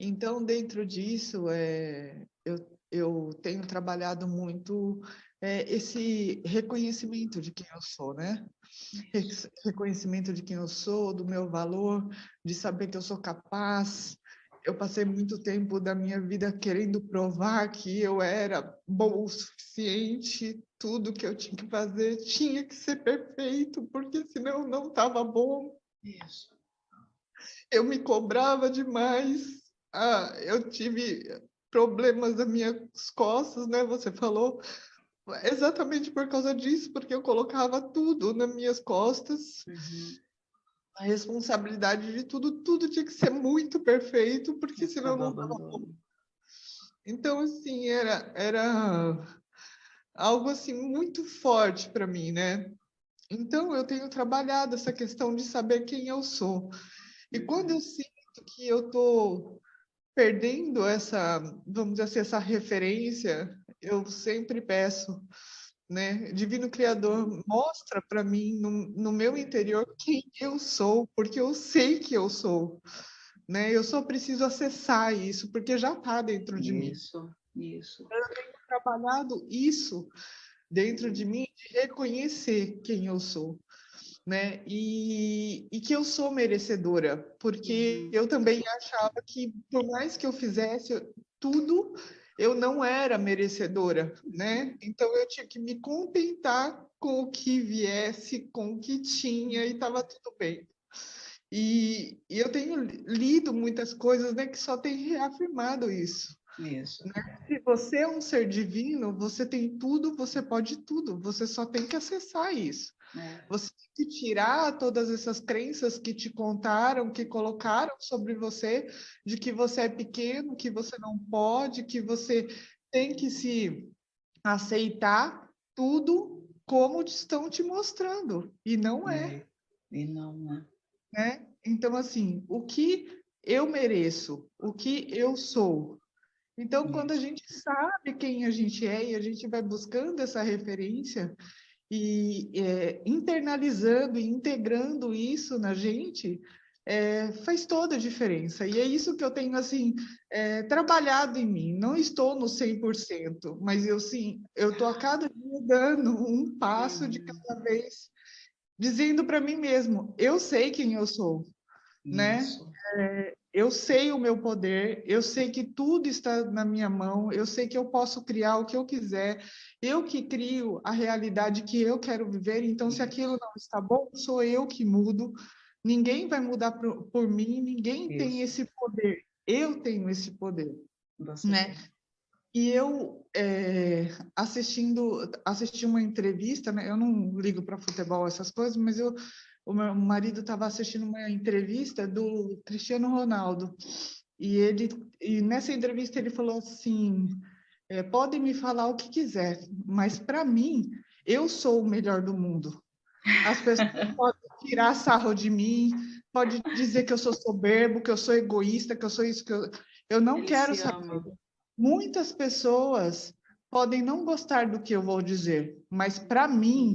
Então, dentro disso, é, eu, eu tenho trabalhado muito é, esse reconhecimento de quem eu sou, né? Esse reconhecimento de quem eu sou, do meu valor, de saber que eu sou capaz, eu passei muito tempo da minha vida querendo provar que eu era bom o suficiente, tudo que eu tinha que fazer tinha que ser perfeito, porque senão não estava bom. Isso. Eu me cobrava demais. Ah, eu tive problemas nas minhas costas, né? Você falou exatamente por causa disso, porque eu colocava tudo nas minhas costas. Uhum a responsabilidade de tudo, tudo tinha que ser muito perfeito, porque senão não estava bom. Então, assim, era, era algo assim muito forte para mim, né? Então, eu tenho trabalhado essa questão de saber quem eu sou. E quando eu sinto que eu estou perdendo essa, vamos dizer assim, essa referência, eu sempre peço né? Divino Criador, mostra para mim, no, no, meu interior, quem eu sou, porque eu sei que eu sou, né? Eu só preciso acessar isso, porque já está dentro de isso, mim. Isso, isso. Eu tenho trabalhado isso dentro de mim, de reconhecer quem eu sou. Né? E, e que eu sou merecedora, porque uhum. eu também achava que, por mais que eu fizesse tudo, eu não era merecedora, né? Então eu tinha que me contentar com o que viesse, com o que tinha e estava tudo bem. E, e, eu tenho lido muitas coisas, né, que só tem reafirmado isso, Isso. Né? Se você é um ser divino, você tem tudo, você pode tudo. Você só tem que acessar isso. É. Você tem que tirar todas essas crenças que te contaram, que colocaram sobre você, de que você é pequeno, que você não pode, que você tem que se aceitar tudo como estão te mostrando. E não é. é. E não é. Né? Então, assim, o que eu mereço, o que eu sou, então, quando a gente sabe quem a gente é e a gente vai buscando essa referência e é, internalizando e integrando isso na gente, é, faz toda a diferença. E é isso que eu tenho, assim, é, trabalhado em mim. Não estou no 100%, mas eu, sim, eu estou a cada dia dando um passo de cada vez, dizendo para mim mesmo, eu sei quem eu sou, né? Eu sei o meu poder, eu sei que tudo está na minha mão, eu sei que eu posso criar o que eu quiser, eu que crio a realidade que eu quero viver, então se aquilo não está bom, sou eu que mudo, ninguém vai mudar por, por mim, ninguém Isso. tem esse poder, eu tenho esse poder, Você né? E eu é, assistindo assisti uma entrevista, né? Eu não ligo para futebol essas coisas, mas eu o meu marido estava assistindo uma entrevista do Cristiano Ronaldo. E ele e nessa entrevista ele falou assim é, podem me falar o que quiser mas para mim eu sou o melhor do mundo. As pessoas podem tirar sarro de mim pode dizer que eu sou soberbo que eu sou egoísta que eu sou isso que eu, eu não ele quero saber. muitas pessoas podem não gostar do que eu vou dizer mas para mim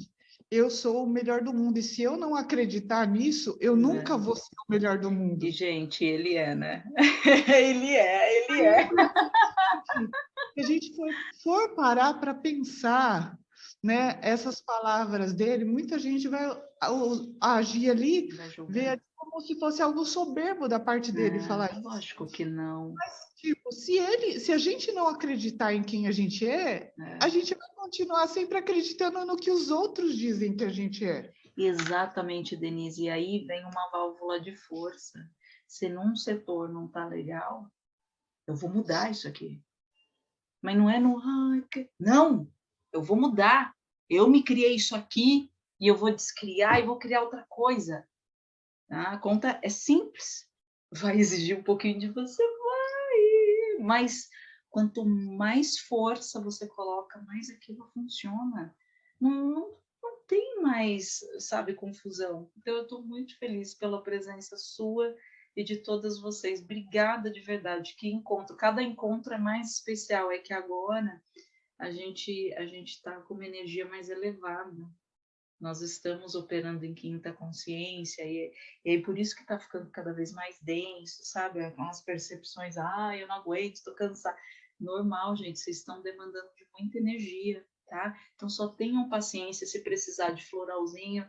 eu sou o melhor do mundo. E se eu não acreditar nisso, eu é. nunca vou ser o melhor do mundo. E, gente, ele é, né? ele é, ele é. Se a gente for, for parar para pensar né, essas palavras dele, muita gente vai agir ali, ver como se fosse algo soberbo da parte dele é, falar isso. Lógico que não. Mas, tipo, se ele, se a gente não acreditar em quem a gente é, é, a gente vai continuar sempre acreditando no que os outros dizem que a gente é. Exatamente, Denise. E aí vem uma válvula de força. Se num setor não tá legal, eu vou mudar isso aqui. Mas não é no não, eu vou mudar. Eu me criei isso aqui e eu vou descriar e vou criar outra coisa. Tá? A conta é simples, vai exigir um pouquinho de você, mas quanto mais força você coloca, mais aquilo funciona. Não, não, não tem mais, sabe, confusão. Então, eu estou muito feliz pela presença sua e de todas vocês. Obrigada de verdade. Que encontro, cada encontro é mais especial. É que agora a gente a gente está com uma energia mais elevada nós estamos operando em quinta consciência, e, e aí por isso que está ficando cada vez mais denso, sabe? As percepções, ah, eu não aguento, estou cansada. Normal, gente, vocês estão demandando de muita energia, tá? Então só tenham paciência, se precisar de floralzinho,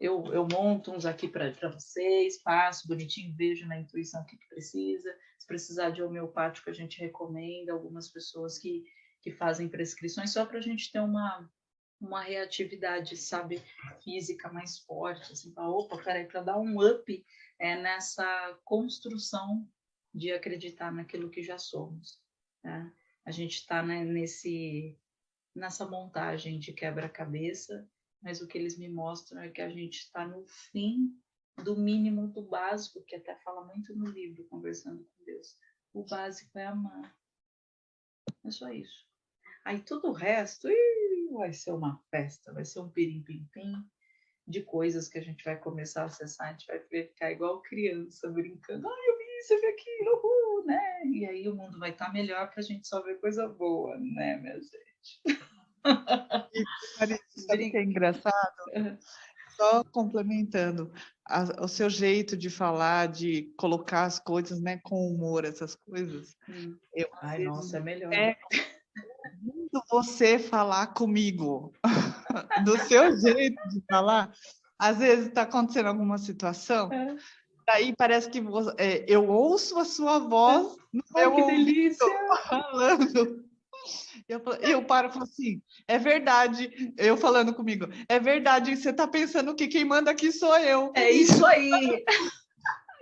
eu, eu monto uns aqui para vocês, passo bonitinho, vejo na intuição o que, que precisa. Se precisar de homeopático, a gente recomenda algumas pessoas que, que fazem prescrições só para a gente ter uma, uma reatividade, sabe, física mais forte, assim, para opa, peraí, para dar um up é, nessa construção de acreditar naquilo que já somos. Né? A gente está né, nesse nessa montagem de quebra-cabeça, mas o que eles me mostram é que a gente está no fim do mínimo do básico, que até fala muito no livro, Conversando com Deus. O básico é amar. É só isso. Aí tudo o resto, ih, vai ser uma festa, vai ser um pirim-pim-pim de coisas que a gente vai começar a acessar, a gente vai ficar igual criança brincando, ah, eu vi isso, eu vi aquilo, uhul, né? E aí o mundo vai estar melhor para a gente só ver coisa boa, né, minha gente? E, sabe que é engraçado? Só complementando, a, o seu jeito de falar, de colocar as coisas né, com humor, essas coisas. Hum. Eu, Ai, nossa, é melhor. É, ouvindo você falar comigo, do seu jeito de falar, às vezes está acontecendo alguma situação, é. daí parece que você, é, eu ouço a sua voz no meu que delícia. falando. Eu, eu paro e falo assim, é verdade, eu falando comigo, é verdade, você está pensando que quem manda aqui sou eu. É isso aí.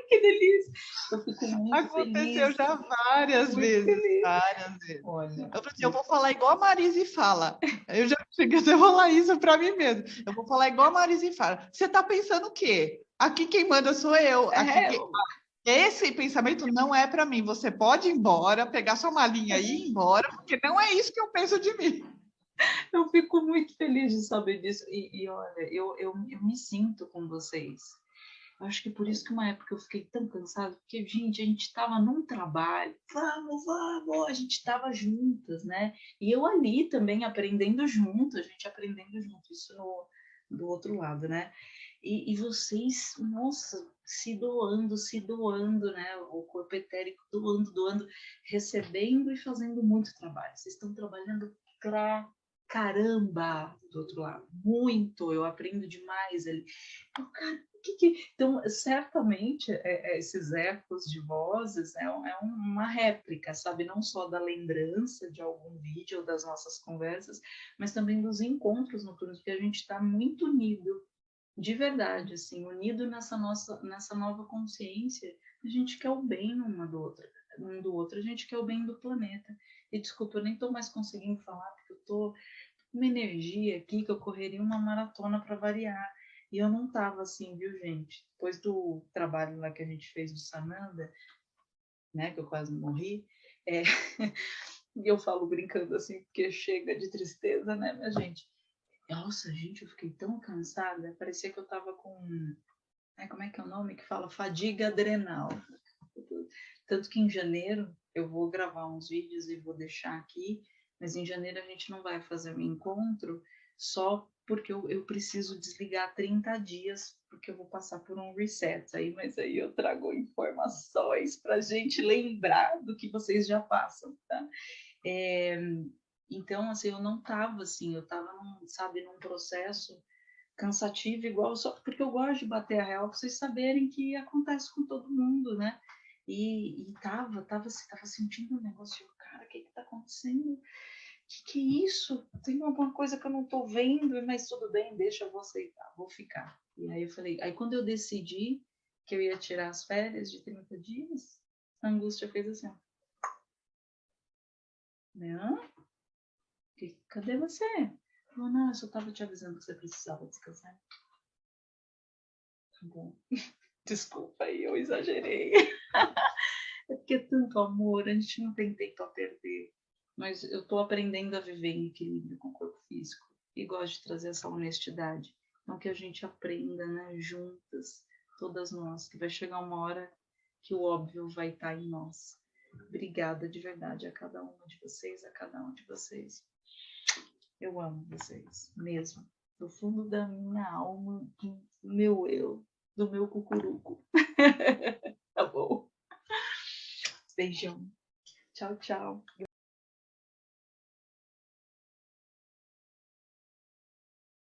que delícia! Eu fico muito Aconteceu feliz. já várias vezes, feliz. várias vezes. Olha, Eu assim, eu vou falar igual a Marise fala. Eu já cheguei a falar isso para mim mesmo. Eu vou falar igual a Marise fala. Você está pensando o quê? Aqui quem manda sou eu. É, quem- Esse pensamento não é para mim. Você pode ir embora, pegar sua malinha e ir embora, porque não é isso que eu penso de mim. eu fico muito feliz de saber disso. E, e olha, eu, eu, eu me sinto com vocês. Acho que por isso que uma época eu fiquei tão cansada, porque, gente, a gente estava num trabalho, vamos, vamos, a gente estava juntas, né? E eu ali também aprendendo junto, a gente aprendendo junto, isso no, do outro lado, né? E, e vocês, nossa, se doando, se doando, né? O corpo etérico doando, doando, recebendo e fazendo muito trabalho. Vocês estão trabalhando pra caramba do outro lado, muito, eu aprendo demais ali. Eu, cara, que que... Então, certamente, é, é, esses ecos de vozes é, é uma réplica, sabe? Não só da lembrança de algum vídeo ou das nossas conversas, mas também dos encontros noturnos, porque a gente está muito unido, de verdade, assim, unido nessa nossa, nessa nova consciência. A gente quer o bem uma do outro, um do outro, a gente quer o bem do planeta. E desculpa, eu nem estou mais conseguindo falar, porque eu estou uma energia aqui que eu correria uma maratona para variar. E eu não tava assim, viu, gente? Depois do trabalho lá que a gente fez do Sananda, né, que eu quase morri, é, e eu falo brincando assim, porque chega de tristeza, né, minha gente? Nossa, gente, eu fiquei tão cansada, parecia que eu tava com, ai, como é que é o nome que fala? Fadiga adrenal. Tanto que em janeiro eu vou gravar uns vídeos e vou deixar aqui, mas em janeiro a gente não vai fazer um encontro só porque eu, eu preciso desligar 30 dias, porque eu vou passar por um reset aí, mas aí eu trago informações para a gente lembrar do que vocês já passam, tá? É, então, assim, eu não estava assim, eu estava, sabe, num processo cansativo igual, só porque eu gosto de bater a real, para vocês saberem que acontece com todo mundo, né? E, e tava, tava, tava sentindo um negócio, cara, o que que tá acontecendo? Que, que é isso? Tem alguma coisa que eu não estou vendo, mas tudo bem, deixa, eu vou aceitar, vou ficar. E aí eu falei, aí quando eu decidi que eu ia tirar as férias de 30 dias, a angústia fez assim, ó. Não? Que, cadê você? Falou, não, eu só estava te avisando que você precisava descansar. Tá bom. Desculpa aí, eu exagerei. é porque é tanto amor, a gente não tem tempo a perder mas eu estou aprendendo a viver em equilíbrio com o corpo físico e gosto de trazer essa honestidade. Então, que a gente aprenda, né, juntas, todas nós, que vai chegar uma hora que o óbvio vai estar em nós. Obrigada de verdade a cada uma de vocês, a cada um de vocês. Eu amo vocês, mesmo. Do fundo da minha alma, do meu eu, do meu cucuruco. tá bom? Beijão. Tchau, tchau.